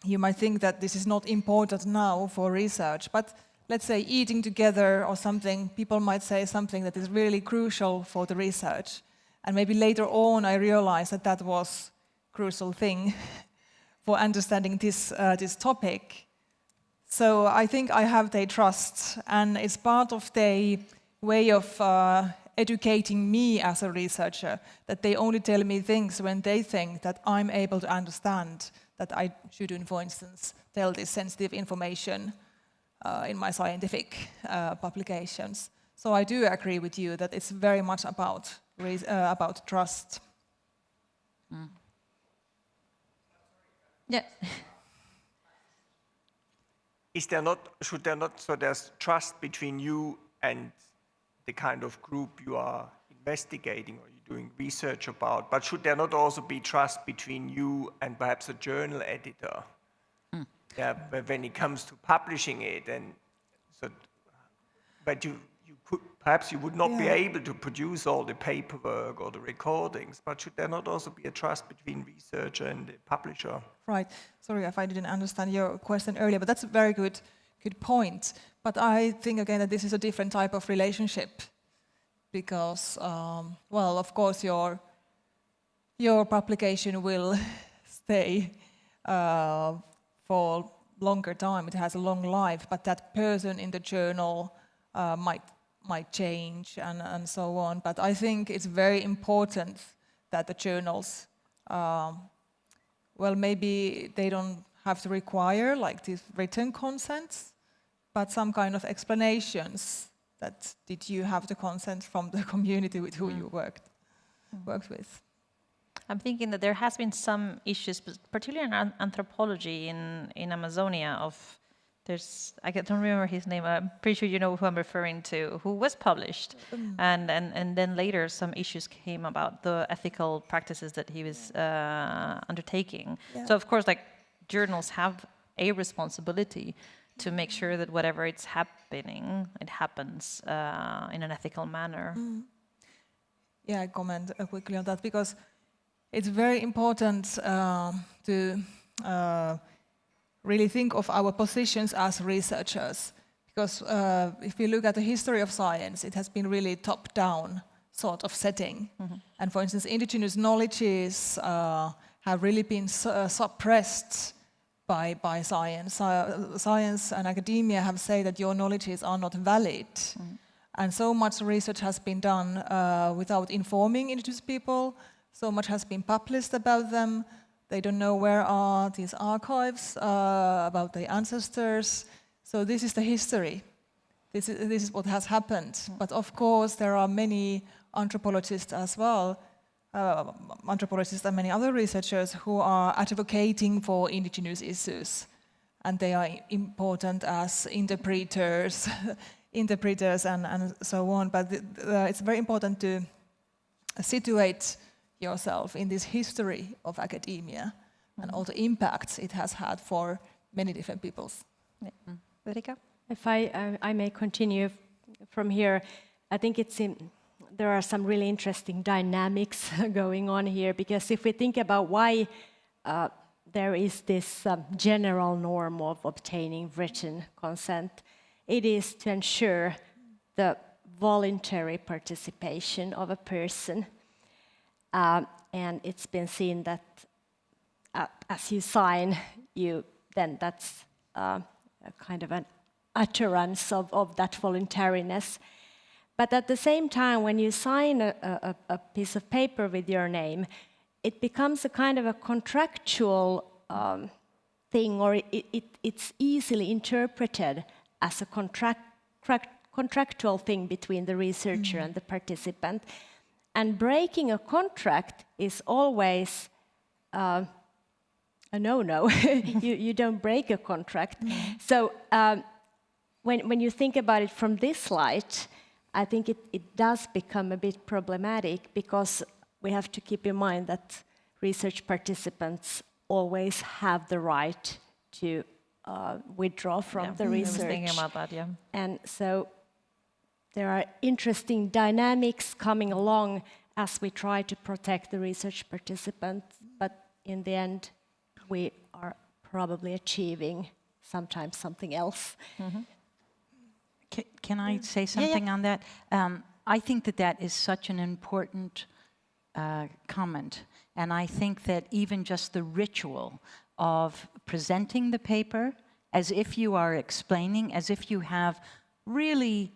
you might think that this is not important now for research, but let's say eating together or something, people might say something that is really crucial for the research. And maybe later on I realized that that was crucial thing for understanding this, uh, this topic. So I think I have their trust and it's part of their way of uh, educating me as a researcher, that they only tell me things when they think that I'm able to understand that I shouldn't, for instance, tell this sensitive information uh, in my scientific uh, publications. So I do agree with you that it's very much about, uh, about trust. Yeah. Is there not, should there not, so there's trust between you and the kind of group you are investigating or you're doing research about, but should there not also be trust between you and perhaps a journal editor? Hmm. Yeah, but when it comes to publishing it and so, but you, perhaps you would not be able to produce all the paperwork or the recordings, but should there not also be a trust between researcher and the publisher? Right. Sorry if I didn't understand your question earlier, but that's a very good, good point. But I think again that this is a different type of relationship because, um, well, of course, your your publication will stay uh, for longer time. It has a long life, but that person in the journal uh, might might change and, and so on. But I think it's very important that the journals um, well, maybe they don't have to require like these written consents, but some kind of explanations that did you have the consent from the community with who you worked worked with. I'm thinking that there has been some issues, particularly in anthropology in, in Amazonia of, there's, I don't remember his name, I'm pretty sure you know who I'm referring to, who was published. And, and, and then later some issues came about the ethical practices that he was uh, undertaking. So of course, like journals have a responsibility to make sure that whatever it's happening, it happens uh, in an ethical manner. Yeah, I comment uh, quickly on that because it's very important um, to uh, really think of our positions as researchers. Because uh, if we look at the history of science, it has been really top-down sort of setting. And for instance, indigenous knowledges uh, have really been su- uh, suppressed by, by science. Uh, science and academia have said that your knowledges are not valid. And so much research has been done uh, without informing indigenous people. So much has been published about them. They don't know where are these archives uh, about their ancestors. So this is the history. This is, this is what has happened. But of course, there are many anthropologists as well, uh, anthropologists and many other researchers who are advocating for indigenous issues. And they are important as interpreters, interpreters and, and so on. But the, it's very important to situate yourself in this history of academia and all the impacts it has had for many different peoples. Federica? If I, uh, I may continue from here, I think it's in, there are some really interesting dynamics going on here because if we think about why uh, there is this um, general norm of obtaining written consent, it is to ensure the voluntary participation of a person. Um, and it's been seen that uh, as you sign, you then that's uh, a kind of an utterance of, of that voluntariness. But at the same time, when you sign a, a, a piece of paper with your name, it becomes a kind of a contractual um, thing, or it, it, it's easily interpreted as a contract, contractual thing between the researcher and the participant. And breaking a contract is always uh, a no-no. you, you don't break a contract. So um, when, when you think about it from this light, I think it, it does become a bit problematic because we have to keep in mind that research participants always have the right to uh, withdraw from Yeah, the I was research. thinking about that, yeah. And so there are interesting dynamics coming along as we try to protect the research participants, but in the end, we are probably achieving sometimes something else. Ca- Can I say something on that? Um, I think that that is such an important uh, comment. And I think that even just the ritual of presenting the paper as if you are explaining, as if you have really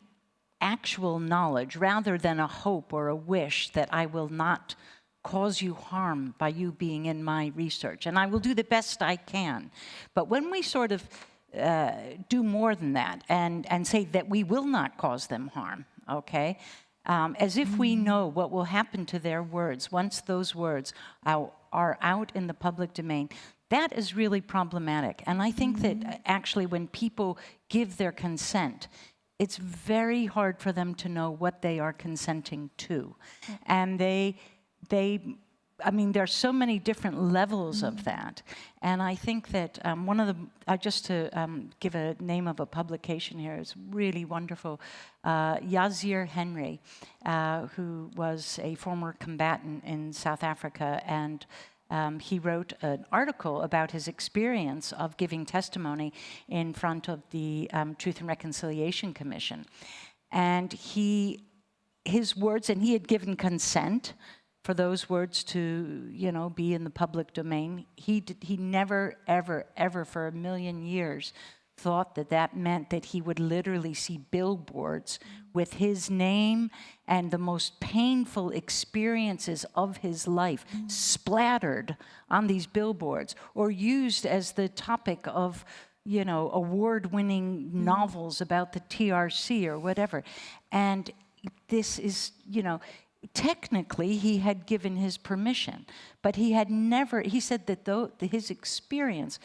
actual knowledge rather than a hope or a wish that I will not cause you harm by you being in my research. And I will do the best I can. But when we sort of uh, do more than that and, and say that we will not cause them harm, okay? Um, as if we know what will happen to their words once those words are, are out in the public domain. That is really problematic. And I think that uh, actually, when people give their consent, it's very hard for them to know what they are consenting to. And they, they, I mean, there's so many different levels of that. And I think that um, one of the, uh, just to um, give a name of a publication here, is really wonderful. Uh, Yazir Henry, uh, who was a former combatant in South Africa and um, he wrote an article about his experience of giving testimony in front of the um, Truth and Reconciliation Commission. And he, his words, and he had given consent for those words to, you know, be in the public domain. He, did, he never, ever, ever for a million years thought that that meant that he would literally see billboards with his name and the most painful experiences of his life splattered on these billboards or used as the topic of you know award-winning novels about the TRC or whatever. And this is you know technically he had given his permission but he had never he said that though his experience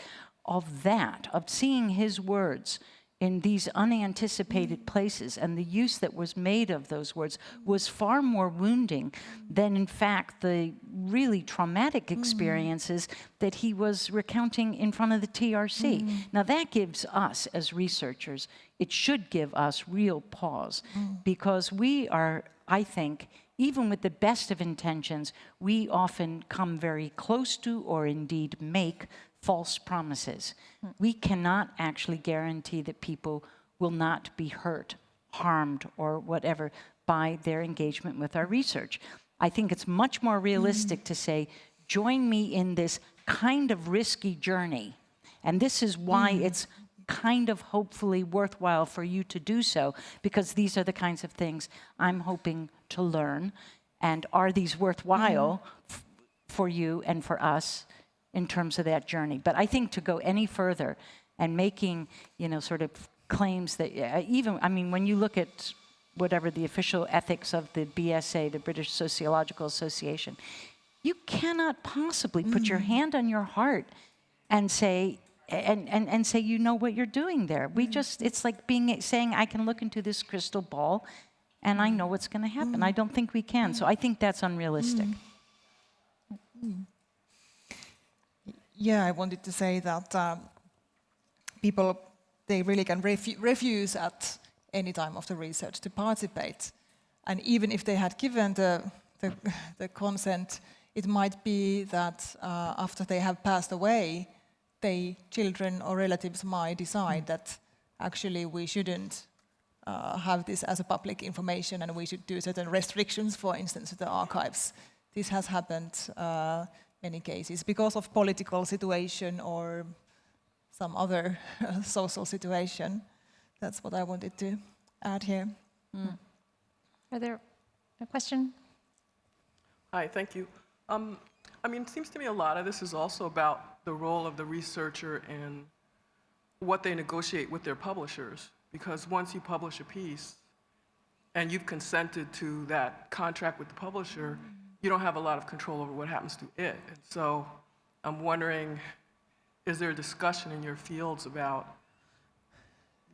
of that, of seeing his words in these unanticipated places and the use that was made of those words was far more wounding than, in fact, the really traumatic mm. experiences that he was recounting in front of the TRC. Mm. Now, that gives us, as researchers, it should give us real pause mm. because we are, I think, even with the best of intentions, we often come very close to or indeed make false promises. Hmm. We cannot actually guarantee that people will not be hurt, harmed, or whatever by their engagement with our research. I think it's much more hmm. realistic to say, join me in this kind of risky journey. And this is why hmm. it's kind of hopefully worthwhile for you to do so, because these are the kinds of things I'm hoping to learn. And are these worthwhile for you and for us in terms of that journey. But I think to go any further and making, you know, sort of claims that uh, even, I mean, when you look at whatever the official ethics of the BSA, the British Sociological Association, you cannot possibly put your mm-hmm. hand on your heart and say, and, and, and say you know what you're doing there. We mm-hmm. just, it's like being saying, I can look into this crystal ball and I know what's going to happen. I mm-hmm. don't think we can. So I think that's unrealistic. Yeah, I wanted to say that uh, people, they really can refu refuse at any time of the research to participate. And even if they had given the, the, the consent, it might be that uh, after they have passed away, they, children or relatives might decide that actually we shouldn't uh, have this as a public information and we should do certain restrictions, for instance, to the archives. This has happened uh, many cases because of political situation or some other social situation. That's what I wanted to add here. Mm. Are there a question? Hi, thank you. Um, I mean, it seems to me a lot of this is also about the role of the researcher and what they negotiate with their publishers. Because once you publish a piece and you've consented to that contract with the publisher, you don't have a lot of control over what happens to it. And so I'm wondering, is there a discussion in your fields about,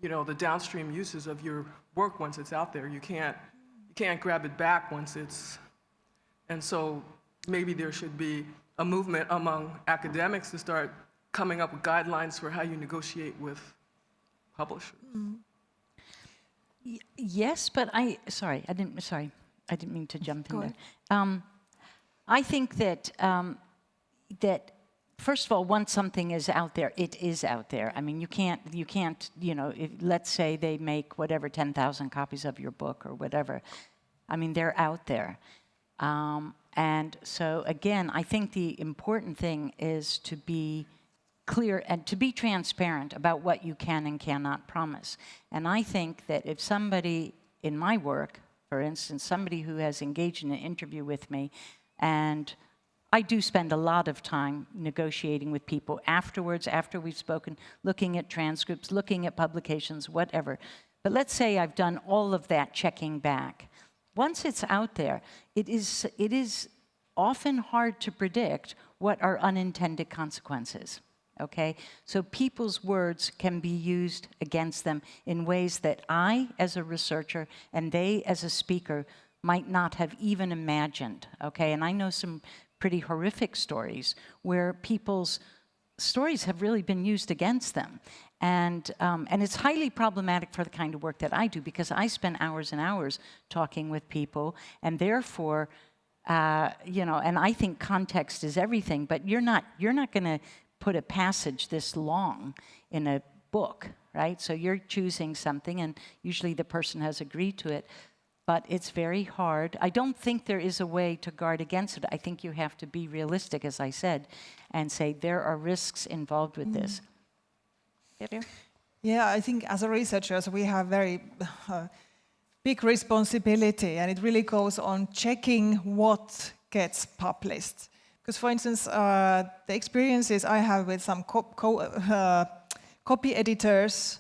you know, the downstream uses of your work once it's out there? You can't, you can't grab it back once it's, and so maybe there should be a movement among academics to start coming up with guidelines for how you negotiate with publishers. Y- Yes, but I, sorry, I didn't, sorry, I didn't mean to jump in Go there. Um, I think that, um, that, first of all, once something is out there, it is out there. I mean, you can't, you can't, you know, if, let's say they make whatever, 10,000 copies of your book or whatever. I mean, they're out there. Um, and so, again, I think the important thing is to be clear and to be transparent about what you can and cannot promise. And I think that if somebody in my work, for instance, somebody who has engaged in an interview with me, and I do spend a lot of time negotiating with people afterwards, after we've spoken, looking at transcripts, looking at publications, whatever. But let's say I've done all of that checking back. Once it's out there, it is, it is often hard to predict what are unintended consequences. Okay? So people's words can be used against them in ways that I, as a researcher, and they, as a speaker, might not have even imagined. Okay? And I know some pretty horrific stories where people's stories have really been used against them. And, um, and it's highly problematic for the kind of work that I do because I spend hours and hours talking with people, and therefore, uh, you know, and I think context is everything, but you're not, you're not going to put a passage this long in a book, right? So you're choosing something, and usually the person has agreed to it but it's very hard. I don't think there is a way to guard against it. I think you have to be realistic, as I said, and say there are risks involved with this. Yeah, I think as a researchers, we have very uh, big responsibility, and it really goes on checking what gets published. Because, for instance, uh, the experiences I have with some co co uh, copy editors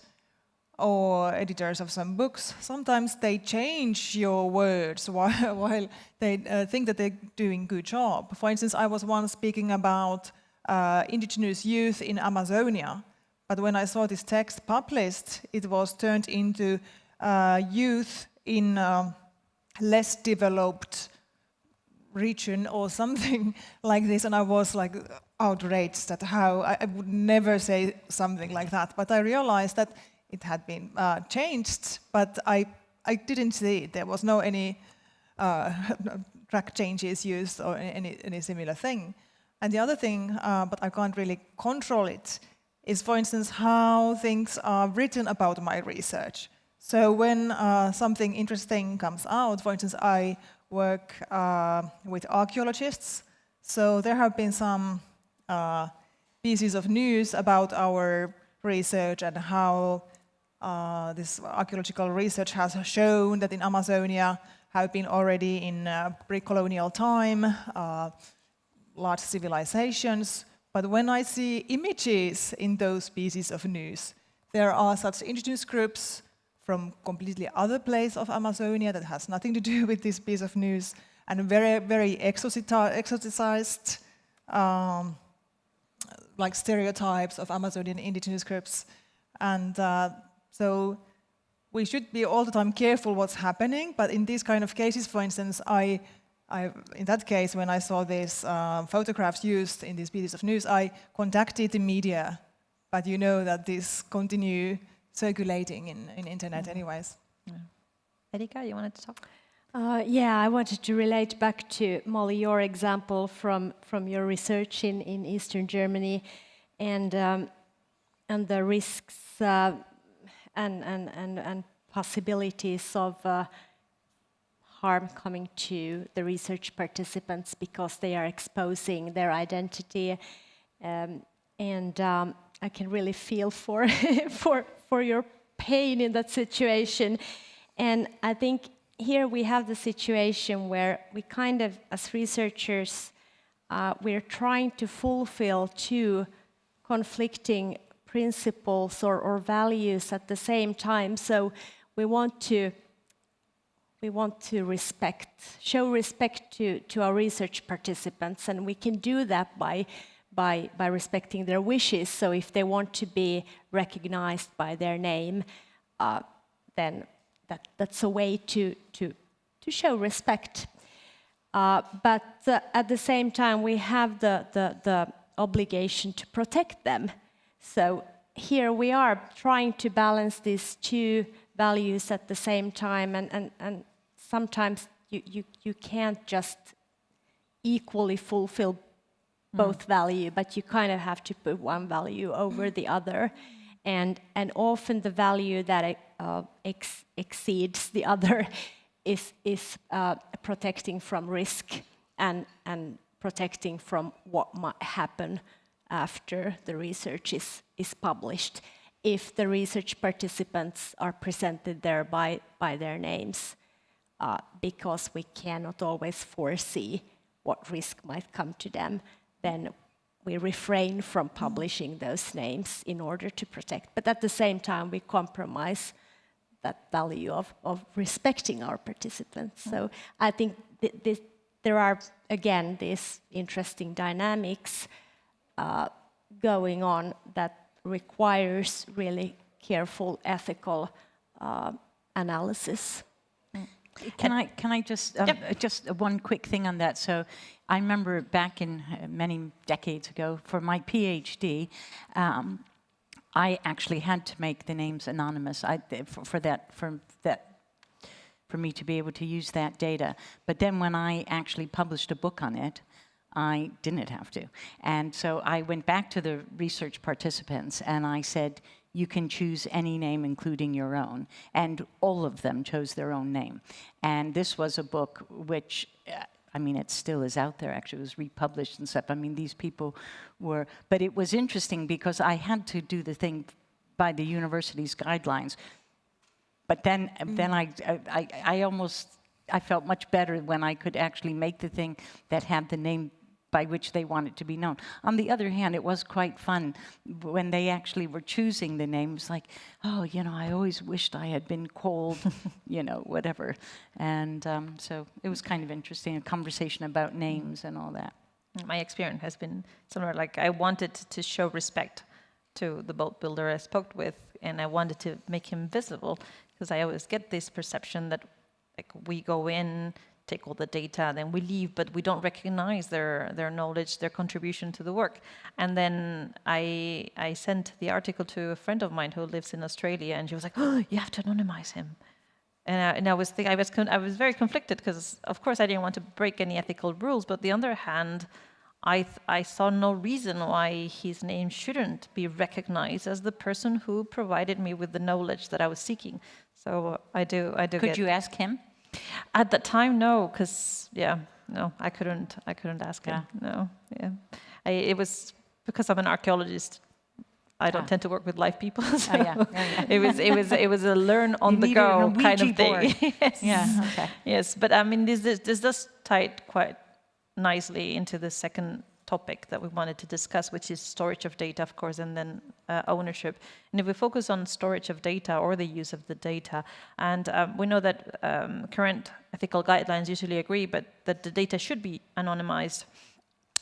or editors of some books, sometimes they change your words while, while they uh, think that they're doing a good job. For instance, I was once speaking about uh, indigenous youth in Amazonia, but when I saw this text published, it was turned into uh, youth in uh, less developed region or something like this, and I was like outraged at how I, I would never say something like that. But I realized that it had been uh, changed, but I, I didn't see it. There was no any uh, track changes used or any, any similar thing. And the other thing, uh, but I can't really control it, is for instance how things are written about my research. So when uh, something interesting comes out, for instance, I work uh, with archaeologists, so there have been some uh, pieces of news about our research and how uh, this archaeological research has shown that in Amazonia have been already in uh, pre-colonial time, uh, large civilizations. But when I see images in those pieces of news, there are such indigenous groups from completely other place of Amazonia that has nothing to do with this piece of news, and very, very exoticized, um, like stereotypes of Amazonian indigenous groups. And uh, so we should be all the time careful what's happening, but in these kind of cases, for instance, I, I in that case, when I saw these uh, photographs used in these pieces of news, I contacted the media, but you know that these continue circulating in, in internet mm -hmm. anyways. Yeah. Erika, you wanted to talk? Uh, yeah, I wanted to relate back to Molly, your example from, from your research in, in Eastern Germany and, um, and the risks uh, and, and, and, and possibilities of uh, harm coming to the research participants because they are exposing their identity. Um, and um, I can really feel for, for, for your pain in that situation. And I think here we have the situation where we kind of, as researchers, uh, we're trying to fulfill two conflicting principles or, or values at the same time. So we want to we want to respect, show respect to, to our research participants, and we can do that by, by, by respecting their wishes. So if they want to be recognized by their name, uh, then that, that's a way to, to, to show respect. Uh, but uh, at the same time, we have the, the, the obligation to protect them. So here we are trying to balance these two values at the same time, and, and, and sometimes you, you, you can't just equally fulfill mm. both value, but you kind of have to put one value over the other. And, and often the value that uh, ex exceeds the other is, is uh, protecting from risk and, and protecting from what might happen after the research is, is published if the research participants are presented there by, by their names, uh, because we cannot always foresee what risk might come to them, then we refrain from publishing those names in order to protect. But at the same time, we compromise that value of, of respecting our participants. So I think th this, there are, again, these interesting dynamics uh, going on that requires really careful ethical uh, analysis. Can I, can I just, um, uh, just one quick thing on that? So I remember back in uh, many decades ago, for my PhD, um, I actually had to make the names anonymous I, for, for that, for that for me to be able to use that data. But then when I actually published a book on it, I didn't have to. And so I went back to the research participants and I said, you can choose any name, including your own. And all of them chose their own name. And this was a book which, uh, I mean, it still is out there, actually. It was republished and stuff. I mean, these people were, but it was interesting because I had to do the thing by the university's guidelines. But then, then I, I, I almost, I felt much better when I could actually make the thing that had the name by which they want it to be known. On the other hand, it was quite fun when they actually were choosing the names, like, oh, you know, I always wished I had been called, you know, whatever. And um, so it was kind of interesting, a conversation about names and all that. My experience has been similar. Like I wanted to show respect to the boat builder I spoke with, and I wanted to make him visible because I always get this perception that like we go in take all the data, then we leave, but we don't recognize their, their knowledge, their contribution to the work. And then I, I sent the article to a friend of mine who lives in Australia, and she was like, oh, you have to anonymize him. And I, and I was think, I was I was very conflicted because of course I didn't want to break any ethical rules, but the other hand, I I saw no reason why his name shouldn't be recognized as the person who provided me with the knowledge that I was seeking. So I do I do. Could you ask him? At that time, no, because yeah, no, I couldn't. I couldn't ask Yeah. him. No, yeah, I, it was because I'm an archaeologist. I don't Ah. tend to work with live people. So Oh, yeah, yeah, yeah. it was it was it was a learn on You the go kind of thing. yes. Yeah, okay. Yes, but I mean this this, this does tie quite nicely into the second topic that we wanted to discuss, which is storage of data, of course, and then uh, ownership. And if we focus on storage of data or the use of the data, and um, we know that um, current ethical guidelines usually agree, but that the data should be anonymized.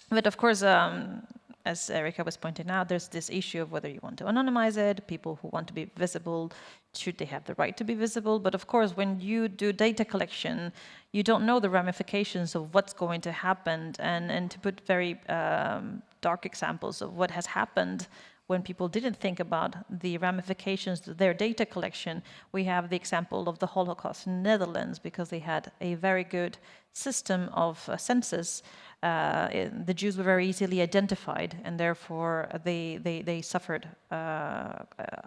But of course, um, as Erika was pointing out, there's this issue of whether you want to anonymize it, people who want to be visible, should they have the right to be visible? But of course, when you do data collection, you don't know the ramifications of what's going to happen. And, and to put very um, dark examples of what has happened when people didn't think about the ramifications of their data collection, we have the example of the Holocaust in the Netherlands because they had a very good system of uh, census. Uh, the Jews were very easily identified, and therefore they they, they suffered uh,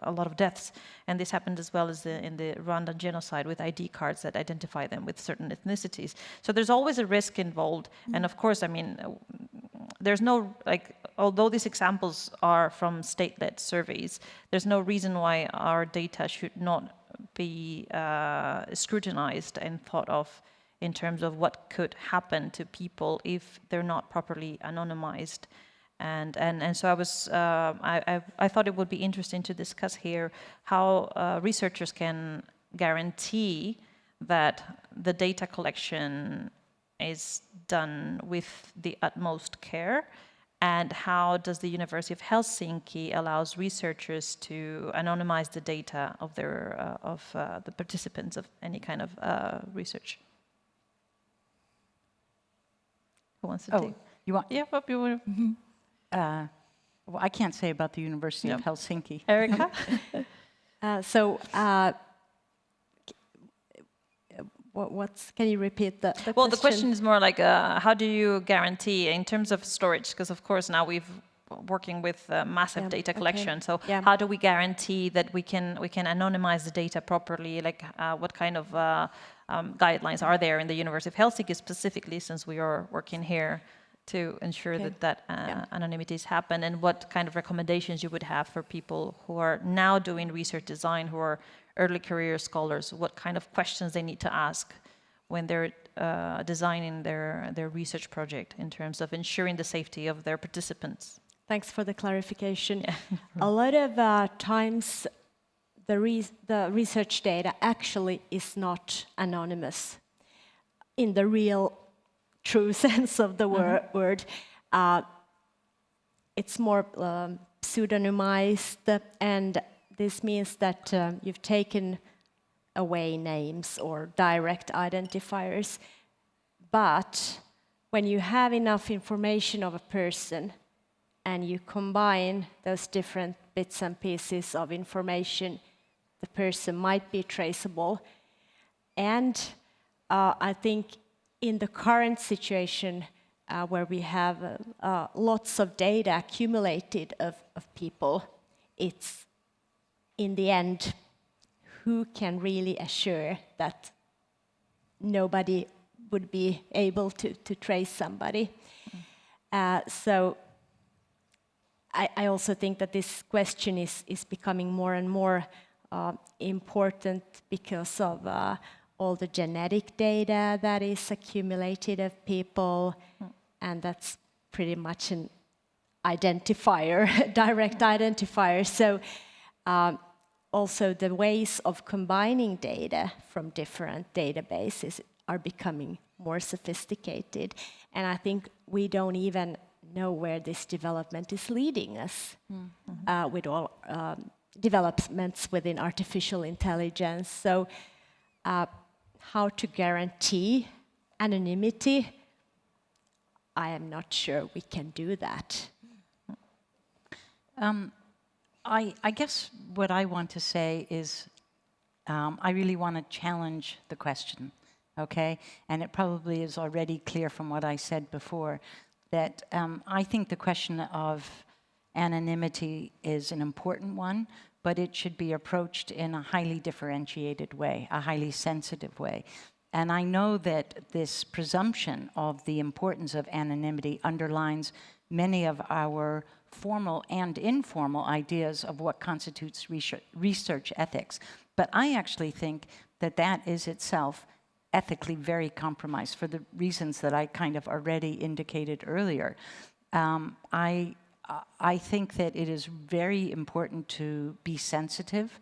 a lot of deaths. And this happened as well as the, in the Rwandan genocide with ID cards that identify them with certain ethnicities. So there's always a risk involved, and of course, I mean, there's no like although these examples are from state-led surveys there's no reason why our data should not be uh, scrutinized and thought of in terms of what could happen to people if they're not properly anonymized. And and and so I was uh, I, I thought it would be interesting to discuss here how uh, researchers can guarantee that the data collection is done with the utmost care and how does the University of Helsinki allows researchers to anonymize the data of their uh, of uh, the participants of any kind of uh, research? Who wants to Oh, take? you want, Yeah, what you want? uh, well, I can't say about the University of Helsinki. Erika? Uh, so, uh, what, what's, can you repeat that? Well, the question is more like, uh, how do you guarantee in terms of storage? Because of course now we've working with uh, massive Yeah, data okay. collection. So Yeah. how do we guarantee that we can we can anonymize the data properly? Like, uh, what kind of uh, um, guidelines are there in the University of Helsinki specifically, since we are working here to ensure Okay. that that uh, Yeah. anonymities happen? And what kind of recommendations you would have for people who are now doing research design, who are early career scholars? What kind of questions they need to ask? when they're uh, designing their, their research project in terms of ensuring the safety of their participants. Thanks for the clarification. A lot of uh, times the, re the research data actually is not anonymous in the real true sense of the wor word. Uh, it's more um, pseudonymized, and this means that uh, you've taken away names or direct identifiers. But when you have enough information of a person and you combine those different bits and pieces of information, the person might be traceable. And uh, I think in the current situation uh, where we have uh, uh lots of data accumulated of, of people, it's in the end who can really assure that nobody would be able to, to trace somebody. Uh, so I, I, also think that this question is, is becoming more and more uh, important because of uh, all the genetic data that is accumulated of people, mm. and that's pretty much an identifier, direct identifier. So um, also the ways of combining data from different databases are becoming more sophisticated. And I think we don't even know where this development is leading us mm -hmm. uh, with all um, developments within artificial intelligence. So uh, how to guarantee anonymity, I am not sure we can do that. Um, I, I, guess what I want to say is um, I really want to challenge the question, okay? And it probably is already clear from what I said before that um, I think the question of anonymity is an important one, but it should be approached in a highly differentiated way, a highly sensitive way. And I know that this presumption of the importance of anonymity underlines many of our formal and informal ideas of what constitutes research ethics. But I actually think that that is itself ethically very compromised for the reasons that I kind of already indicated earlier. Um, I, I think that it is very important to be sensitive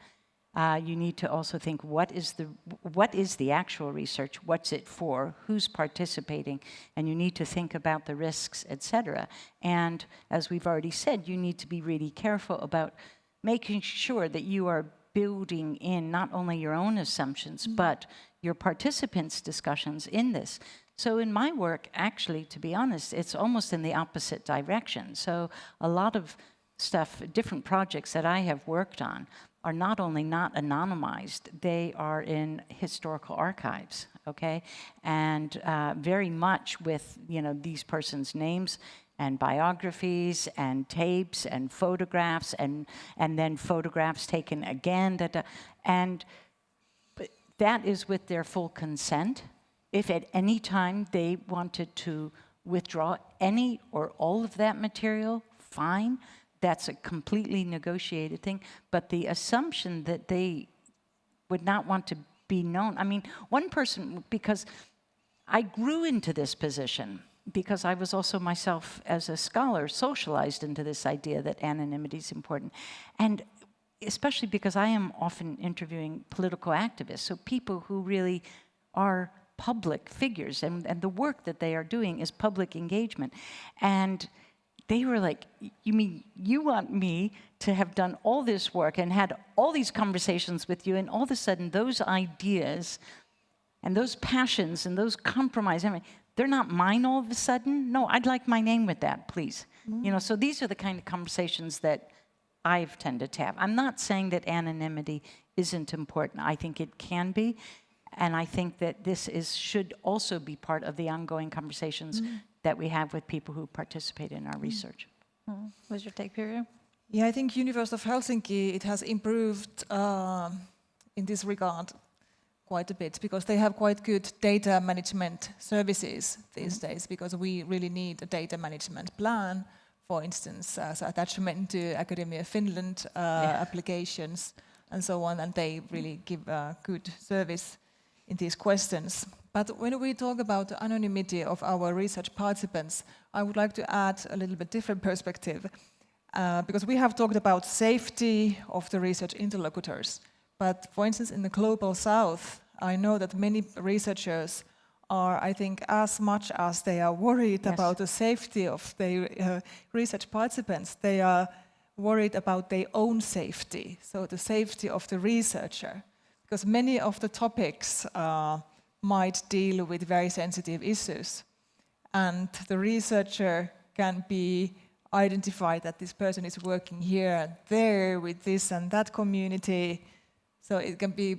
uh, you need to also think what is the what is the actual research? What's it for? Who's participating? And you need to think about the risks etc and as we've already said you need to be really careful about making sure that you are building in not only your own assumptions mm -hmm. but your participants discussions in this. So in my work actually to be honest it's almost in the opposite direction. So a lot of stuff different projects that I have worked on are not only not anonymized, they are in historical archives, okay? And uh, very much with, you know, these persons' names and biographies and tapes and photographs and, and then photographs taken again. Da, da, and that is with their full consent. If at any time they wanted to withdraw any or all of that material, fine that's a completely negotiated thing. But the assumption that they would not want to be known, I mean, one person, because I grew into this position because I was also myself as a scholar socialized into this idea that anonymity is important. And especially because I am often interviewing political activists, so people who really are public figures and, and the work that they are doing is public engagement. And they were like, you mean you want me to have done all this work and had all these conversations with you and all of a sudden those ideas and those passions and those compromises, I mean, they're not mine all of a sudden? No, I'd like my name with that, please. Mm -hmm. You know, so these are the kind of conversations that I've tended to have. I'm not saying that anonymity isn't important. I think it can be. And I think that this is should also be part of the ongoing conversations mm -hmm that we have with people who participate in our mm. research. Mm. What's your take, Pirjo? Yeah, I think University of Helsinki, it has improved uh, in this regard quite a bit because they have quite good data management services these mm. days because we really need a data management plan, for instance, as attachment to Academia Finland uh, yeah. applications and so on, and they really give a good service in these questions. But when we talk about the anonymity of our research participants, I would like to add a little bit different perspective. Uh, because we have talked about safety of the research interlocutors. But for instance, in the global south, I know that many researchers are, I think, as much as they are worried Yes. about the safety of their uh, research participants, they are worried about their own safety, so the safety of the researcher. Because many of the topics uh, might deal with very sensitive issues. And the researcher can be identified that this person is working here and there with this and that community. So it can be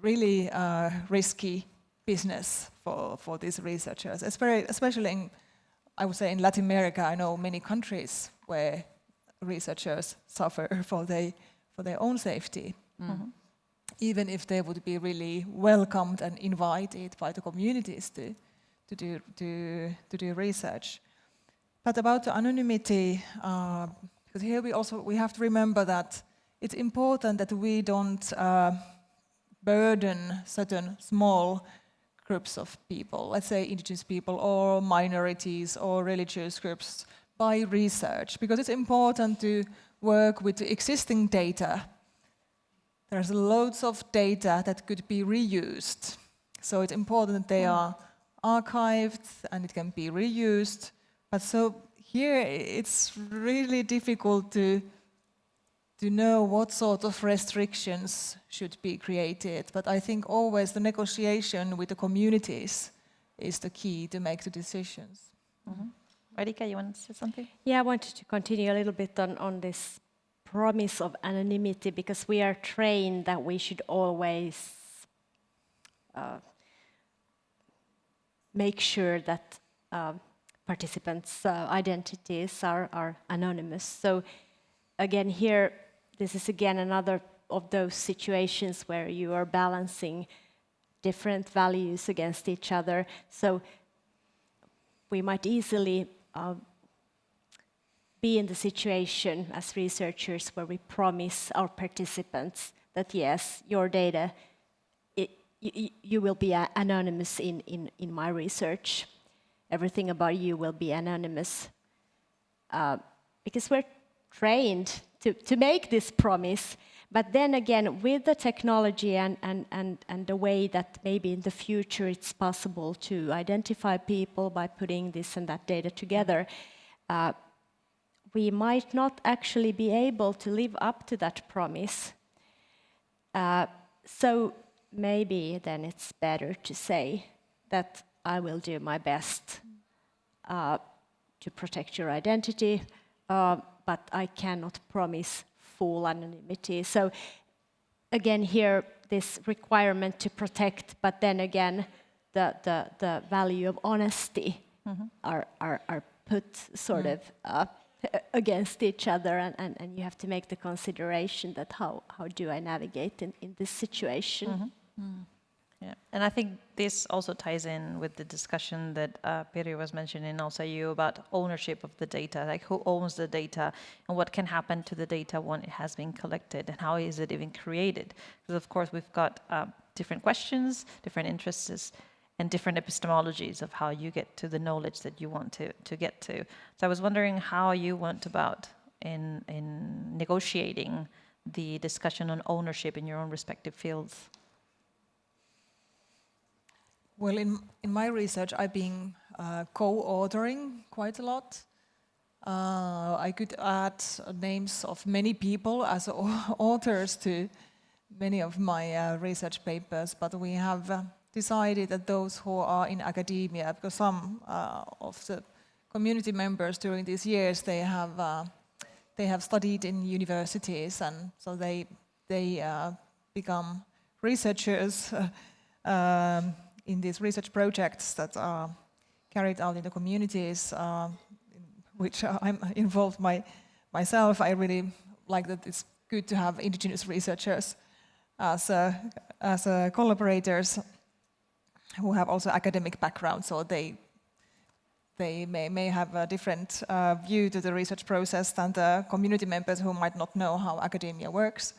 really uh, risky business for, for these researchers. Especially in, I would say in Latin America, I know many countries where researchers suffer for, they, for their own safety. Even if they would be really welcomed and invited by the communities to, to, do, to, to do research. But about the anonymity, uh, because here we also we have to remember that it's important that we don't uh, burden certain small groups of people, let's say indigenous people or minorities or religious groups, by research, because it's important to work with the existing data. There's loads of data that could be reused. So it's important that they hmm. are archived and it can be reused. But so here it's really difficult to to know what sort of restrictions should be created. But I think always the negotiation with the communities is the key to make the decisions. Mm-hmm. Radhika, you want to say something? Yeah, I wanted to continue a little bit on, on this promise of anonymity because we are trained that we should always uh, make sure that uh, participants' uh, identities are, are anonymous. So again, here, this is again another of those situations where you are balancing different values against each other. So we might easily uh, be in the situation as researchers where we promise our participants that yes, your data, it, you, you will be anonymous in, in, in my research. Everything about you will be anonymous. Uh, because we're trained to, to make this promise. But then again, with the technology and, and, and, and the way that maybe in the future it's possible to identify people by putting this and that data together, uh, we might not actually be able to live up to that promise. Uh, so maybe then it's better to say that I will do my best uh, to protect your identity, uh, but I cannot promise full anonymity. So again, here this requirement to protect, but then again, the the, the value of honesty are, are are put sort of uh, against each other, and, and, and you have to make the consideration that how how do I navigate in, in this situation. Yeah, and I think this also ties in with the discussion that uh, Piri was mentioning, also you about ownership of the data, like who owns the data and what can happen to the data when it has been collected and how is it even created? Because of course we've got uh, different questions, different interests, and different epistemologies of how you get to the knowledge that you want to, to get to. So I was wondering how you went about in, in negotiating the discussion on ownership in your own respective fields. Well, in, in my research, I've been uh, co-authoring quite a lot. Uh, I could add names of many people as authors to many of my uh, research papers, but we have uh, decided that those who are in academia, because some uh, of the community members during these years, they have, uh, they have studied in universities, and so they, they uh, become researchers um, in these research projects that are carried out in the communities, uh, which I'm involved my, myself. I really like that it's good to have indigenous researchers as, uh, as uh, collaborators who have also academic background, so they they may, may have a different uh, view to the research process than the community members who might not know how academia works.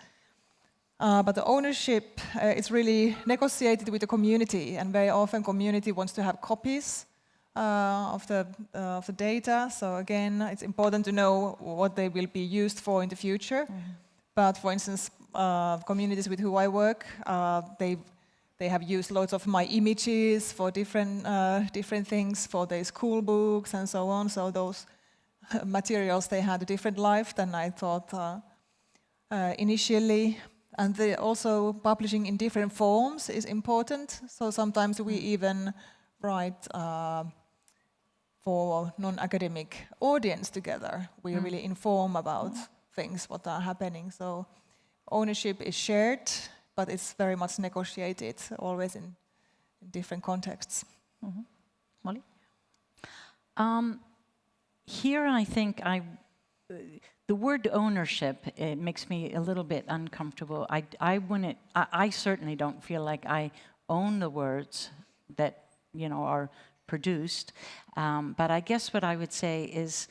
Uh, but the ownership uh, is really negotiated with the community, and very often community wants to have copies uh, of the uh, of the data. So again, it's important to know what they will be used for in the future. But for instance, uh, communities with who I work, uh, they they have used lots of my images for different uh, different things for their school books and so on. So those materials they had a different life than I thought uh, uh, initially. And the also publishing in different forms is important. So sometimes we even write uh, for non-academic audience together. We really inform about things what are happening. So ownership is shared, but it's very much negotiated, always in, in different contexts. Molly? Um, here, I think I, uh, the word ownership it makes me a little bit uncomfortable. I, I wouldn't. I, I certainly don't feel like I own the words that you know are produced. Um, but I guess what I would say is,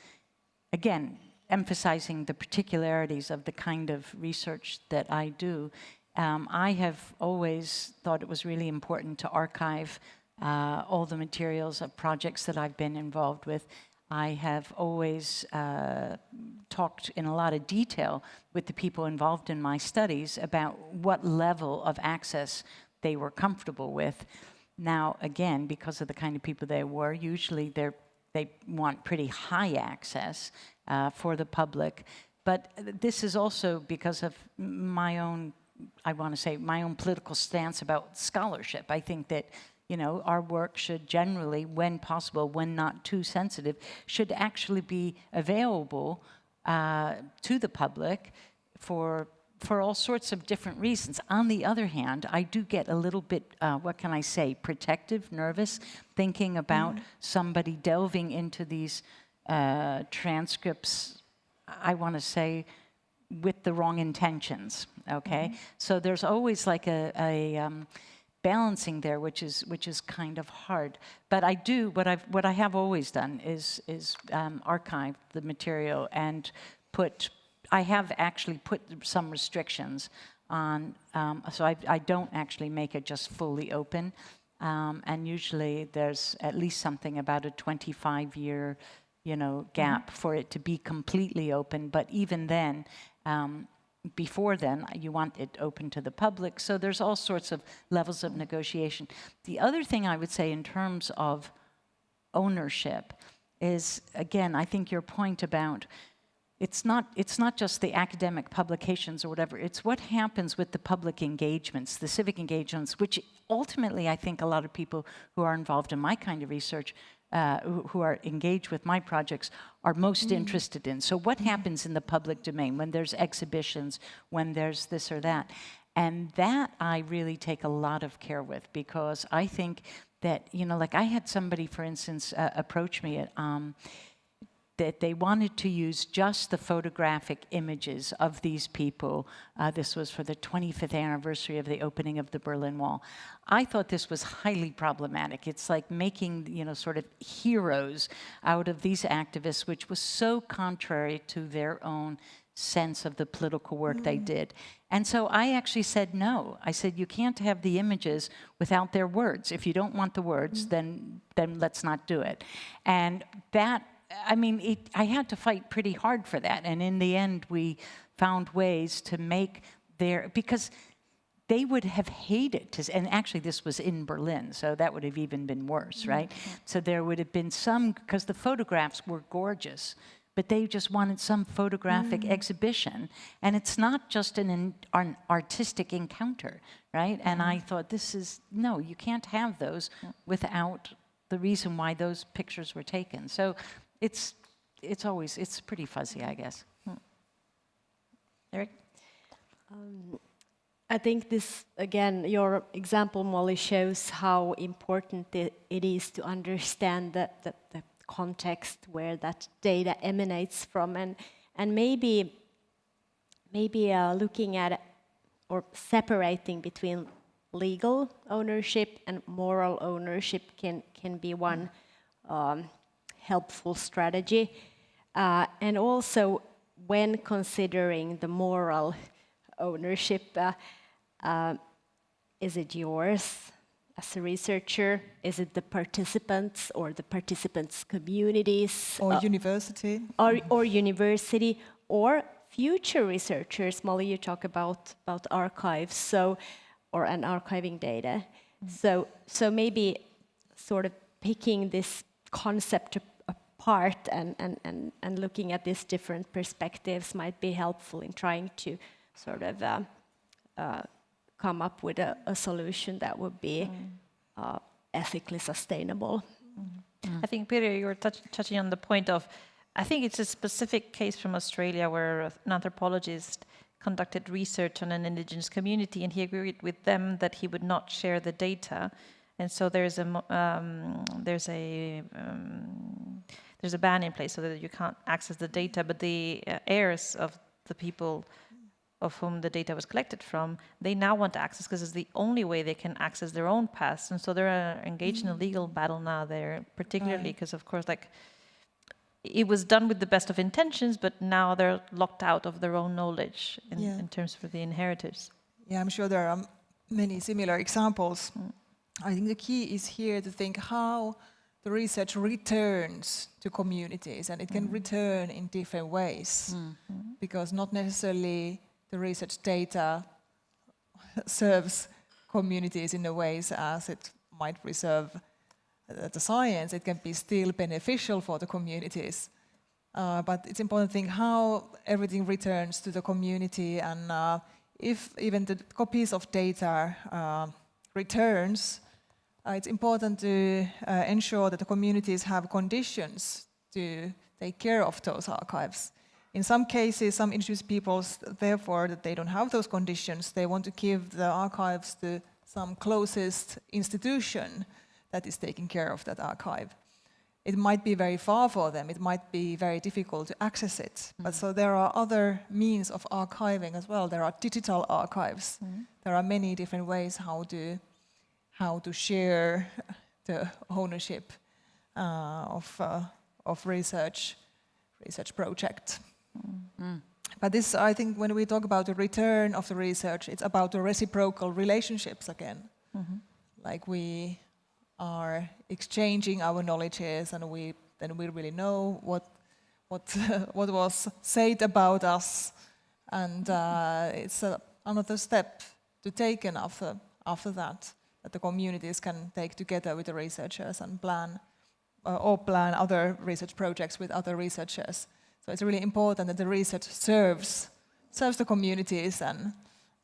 again, emphasizing the particularities of the kind of research that I do. Um, I have always thought it was really important to archive uh, all the materials of projects that I've been involved with. I have always uh, talked in a lot of detail with the people involved in my studies about what level of access they were comfortable with. Now, again, because of the kind of people they were, usually they want pretty high access uh, for the public. But this is also because of my own, I want to say, my own political stance about scholarship. I think that you know, our work should generally, when possible, when not too sensitive, should actually be available uh, to the public for for all sorts of different reasons. On the other hand, I do get a little bit, uh, what can I say, protective, nervous, thinking about somebody delving into these uh, transcripts, I want to say, with the wrong intentions, okay? So there's always like a, a um, balancing there, which is which is kind of hard. But I do what I've what I have always done is is um, archive the material and put. I have actually put some restrictions on, um, so I, I don't actually make it just fully open. Um, and usually there's at least something about a 25 year, you know, gap for it to be completely open. But even then, um, before then, you want it open to the public. So there's all sorts of levels of negotiation. The other thing I would say in terms of ownership is, again, I think your point about it's not, it's not just the academic publications or whatever, it's what happens with the public engagements, the civic engagements, which ultimately I think a lot of people who are involved in my kind of research uh, who, are engaged with my projects are most interested in. So what happens in the public domain when there's exhibitions, when there's this or that? And that I really take a lot of care with because I think that, you know, like I had somebody, for instance, uh, approach me at, um, that they wanted to use just the photographic images of these people. Uh, this was for the 25th anniversary of the opening of the Berlin Wall. I thought this was highly problematic. It's like making, you know, sort of heroes out of these activists, which was so contrary to their own sense of the political work mm. they did. And so I actually said no. I said you can't have the images without their words. If you don't want the words, mm. then then let's not do it. And that I mean, it, I had to fight pretty hard for that. And in the end, we found ways to make their, because they would have hated to, and actually this was in Berlin, so that would have even been worse, right? Mm -hmm. So there would have been some, because the photographs were gorgeous, but they just wanted some photographic mm. exhibition. And it's not just an, an artistic encounter, right? And I mm-hmm. thought, this is, no, you can't have those without the reason why those pictures were taken. So it's, it's always, it's pretty fuzzy, I guess. Hmm. Eric? Um, I think this, again, your example, Molly, shows how important it, it is to understand the, the, the, context where that data emanates from, and, and maybe, maybe uh, looking at or separating between legal ownership and moral ownership can, can be one um, helpful strategy. Uh, and also, when considering the moral ownership, uh, uh, is it yours as a researcher? Is it the participants or the participants' communities? Or uh, university. Or, or university, or future researchers, Molly, you talk about, about archives, so, or an archiving data. So, so maybe sort of picking this concept apart and, and, and, and looking at these different perspectives might be helpful in trying to sort of uh, uh, come up with a, a solution that would be uh, ethically sustainable. I think, Peter, you were touch, touching on the point of, I think it's a specific case from Australia where an anthropologist conducted research on an indigenous community and he agreed with them that he would not share the data. And so there's a, um, there's a, um, there's a ban in place so that you can't access the data, but the uh, heirs of the people of whom the data was collected from, they now want access because it's the only way they can access their own past. And so they're uh, engaged in a legal battle now there, particularly because, of course, like it was done with the best of intentions, but now they're locked out of their own knowledge in, Yeah. in terms of the inheritors. Yeah, I'm sure there are many similar examples. I think the key is here to think how the research returns to communities, and it can return in different ways, because not necessarily the research data serves communities in the ways as it might preserve uh, the science. It can be still beneficial for the communities. Uh, but it's important to think how everything returns to the community and uh, if even the copies of data uh, returns, Uh, it's important to uh, ensure that the communities have conditions to take care of those archives. In some cases, some indigenous peoples, therefore, that they don't have those conditions, they want to give the archives to some closest institution that is taking care of that archive it might be very far for them, it might be very difficult to access it. But mm-hmm. so there are other means of archiving as well. There are digital archives. Mm-hmm. There are many different ways how to how to share the ownership uh, of uh, of research research project. But this, I think, when we talk about the return of the research, it's about the reciprocal relationships again. Like we are exchanging our knowledges, and we then we really know what what what was said about us, and uh, it's a, another step to take after after that that the communities can take together with the researchers and plan uh, or plan other research projects with other researchers. So it's really important that the research serves serves the communities and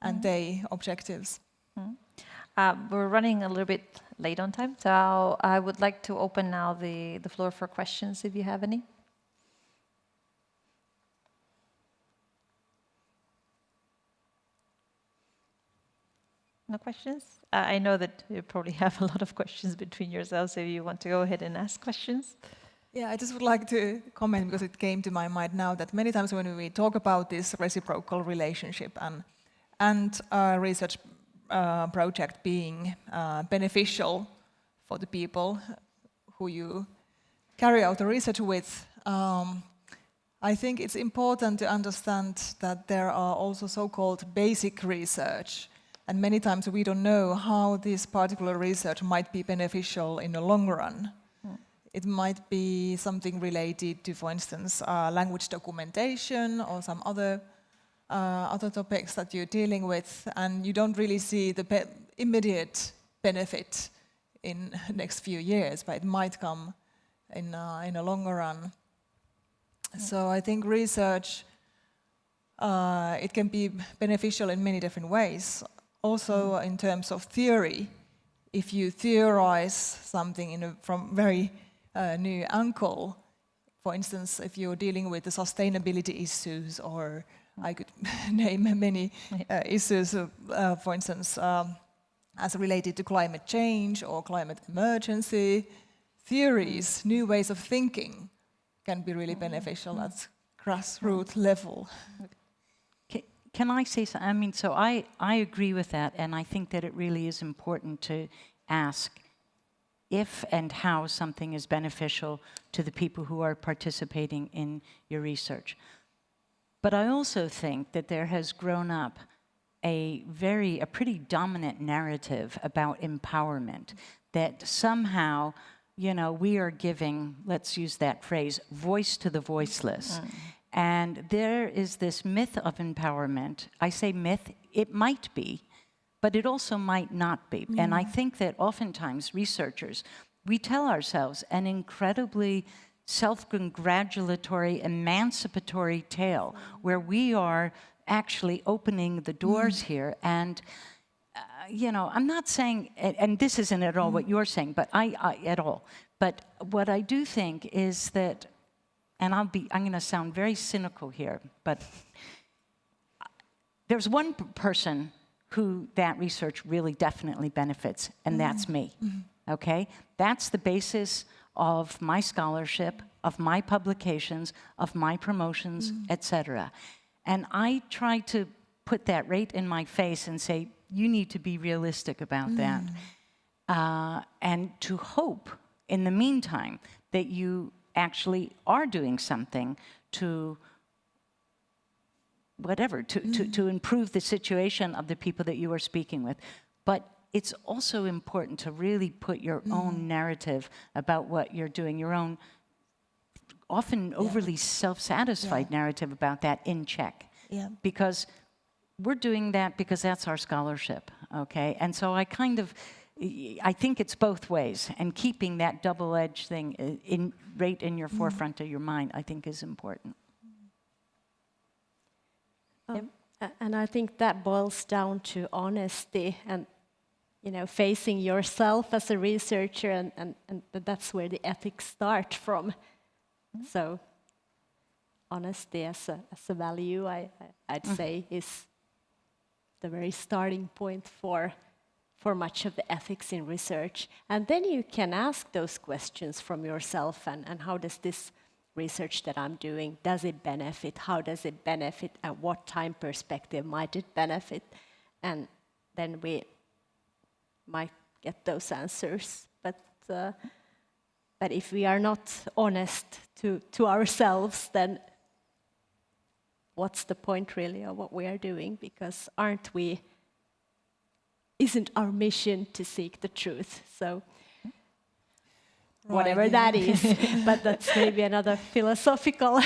and their objectives. Uh, we're running a little bit late on time, so I would like to open now the, the floor for questions if you have any. No questions? Uh, I know that you probably have a lot of questions between yourselves, so if you want to go ahead and ask questions. Yeah, I just would like to comment because it came to my mind now that many times when we talk about this reciprocal relationship and and research uh, project being uh, beneficial for the people who you carry out the research with, um, I think it's important to understand that there are also so-called basic research, and many times we don't know how this particular research might be beneficial in the long run. It might be something related to, for instance, uh, language documentation or some other uh, other topics that you're dealing with, and you don't really see the be immediate benefit in the next few years, but it might come in uh, in a longer run. So I think research uh, it can be beneficial in many different ways. Also in terms of theory, if you theorize something in a, from very uh, new angle, for instance, if you're dealing with the sustainability issues, or I could name many uh, issues, uh, uh, for instance, um, as related to climate change or climate emergency, theories, new ways of thinking can be really beneficial at grassroots level. Ca- Can I say something? I mean, so I, I agree with that, and I think that it really is important to ask if and how something is beneficial to the people who are participating in your research. But I also think that there has grown up a very, a pretty dominant narrative about empowerment, that somehow, you know, we are giving, let's use that phrase, voice to the voiceless. Mm. And there is this myth of empowerment. I say myth, it might be, but it also might not be. And I mm. think that oftentimes researchers, we tell ourselves an incredibly self congratulatory, emancipatory tale mm. where we are actually opening the doors mm. here. And, uh, you know, I'm not saying, and, and this isn't at all what you're saying, but I, I, at all. But what I do think is that, and I'll be, I'm going to sound very cynical here, but there's one person who that research really definitely benefits, and mm-hmm. that's me. Mm-hmm. Okay? That's the basis of my scholarship, of my publications, of my promotions, mm. et cetera. And I try to put that right in my face and say, you need to be realistic about that. Mm. Uh, and to hope, in the meantime, that you actually are doing something to whatever, to, to, to mm-hmm. improve the situation of the people that you are speaking with. But it's also important to really put your mm-hmm. own narrative about what you're doing, your own often overly self-satisfied narrative about that in check. Yeah. Because we're doing that because that's our scholarship, okay? And so I kind of, I think it's both ways, and keeping that double-edged thing i- in, right in your mm-hmm. forefront of your mind, I think is important. Um, And I think that boils down to honesty and, you know, facing yourself as a researcher, and, and, and that's where the ethics start from. Mm-hmm. So, honesty as a, as a value, I, I- I'd mm-hmm. say, is the very starting point for, for much of the ethics in research. And then you can ask those questions from yourself and, and how does this research that I'm doing, does it benefit? How does it benefit? At what time perspective might it benefit? And then we might get those answers. But, uh, but if we are not honest to, to ourselves, then what's the point really of what we are doing? Because aren't we, isn't our mission to seek the truth? So whatever Right, that is, but that's maybe another philosophical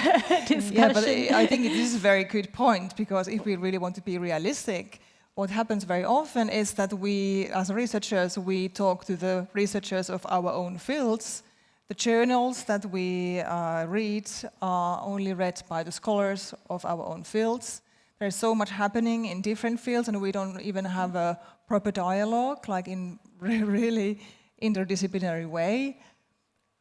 discussion. Yeah, but I I think it is a very good point because if we really want to be realistic, what happens very often is that we, as researchers, we talk to the researchers of our own fields. The journals that we uh, read are only read by the scholars of our own fields. There's so much happening in different fields, and we don't even have a proper dialogue, like in re- really interdisciplinary way.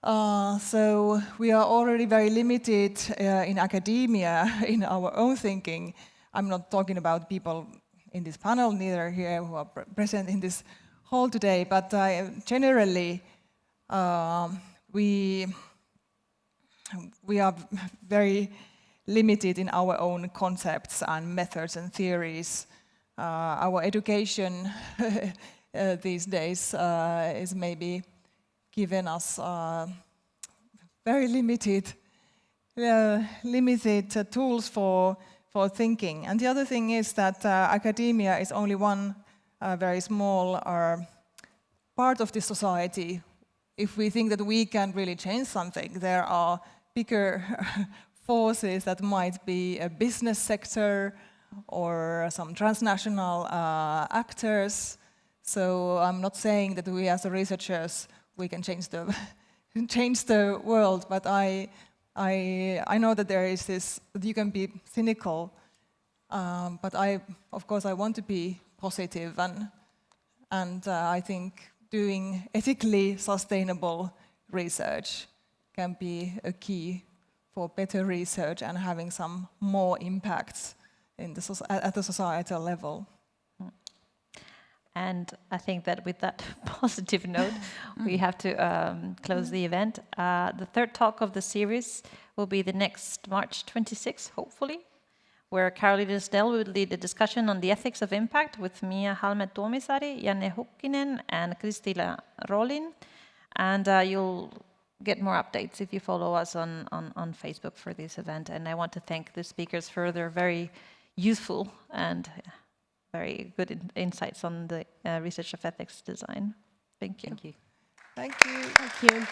Uh, so we are already very limited uh, in academia in our own thinking. I'm not talking about people in this panel, neither here who are pre- present in this hall today, but uh, generally um, we we are very limited in our own concepts and methods and theories. Uh, our education uh, these days uh, is maybe given us very limited, uh, limited uh, tools for, for thinking. And the other thing is that uh, academia is only one very small part of the society. If we think that we can really change something, there are bigger forces that might be a business sector or some transnational uh, actors. So I'm not saying that we as researchers we can change the change the world, but I I I know that there is this that you can be cynical, um, but I of course I want to be positive and and uh, I think doing ethically sustainable research can be a key for better research and having some more impacts in the at the societal level. And I think that with that positive note, we have to um, close the event. Uh, the third talk of the series will be the next March 26th, hopefully, where Carolina Snell will lead the discussion on the ethics of impact with Mia Halme-Tuomisaari, Janne Hukkinen, and Kristila Rollin. And uh, you'll get more updates if you follow us on, on, on Facebook for this event. And I want to thank the speakers for their very useful and very good in- insights on the uh, research of ethics design. Thank you. Thank you. Thank you. Thank you.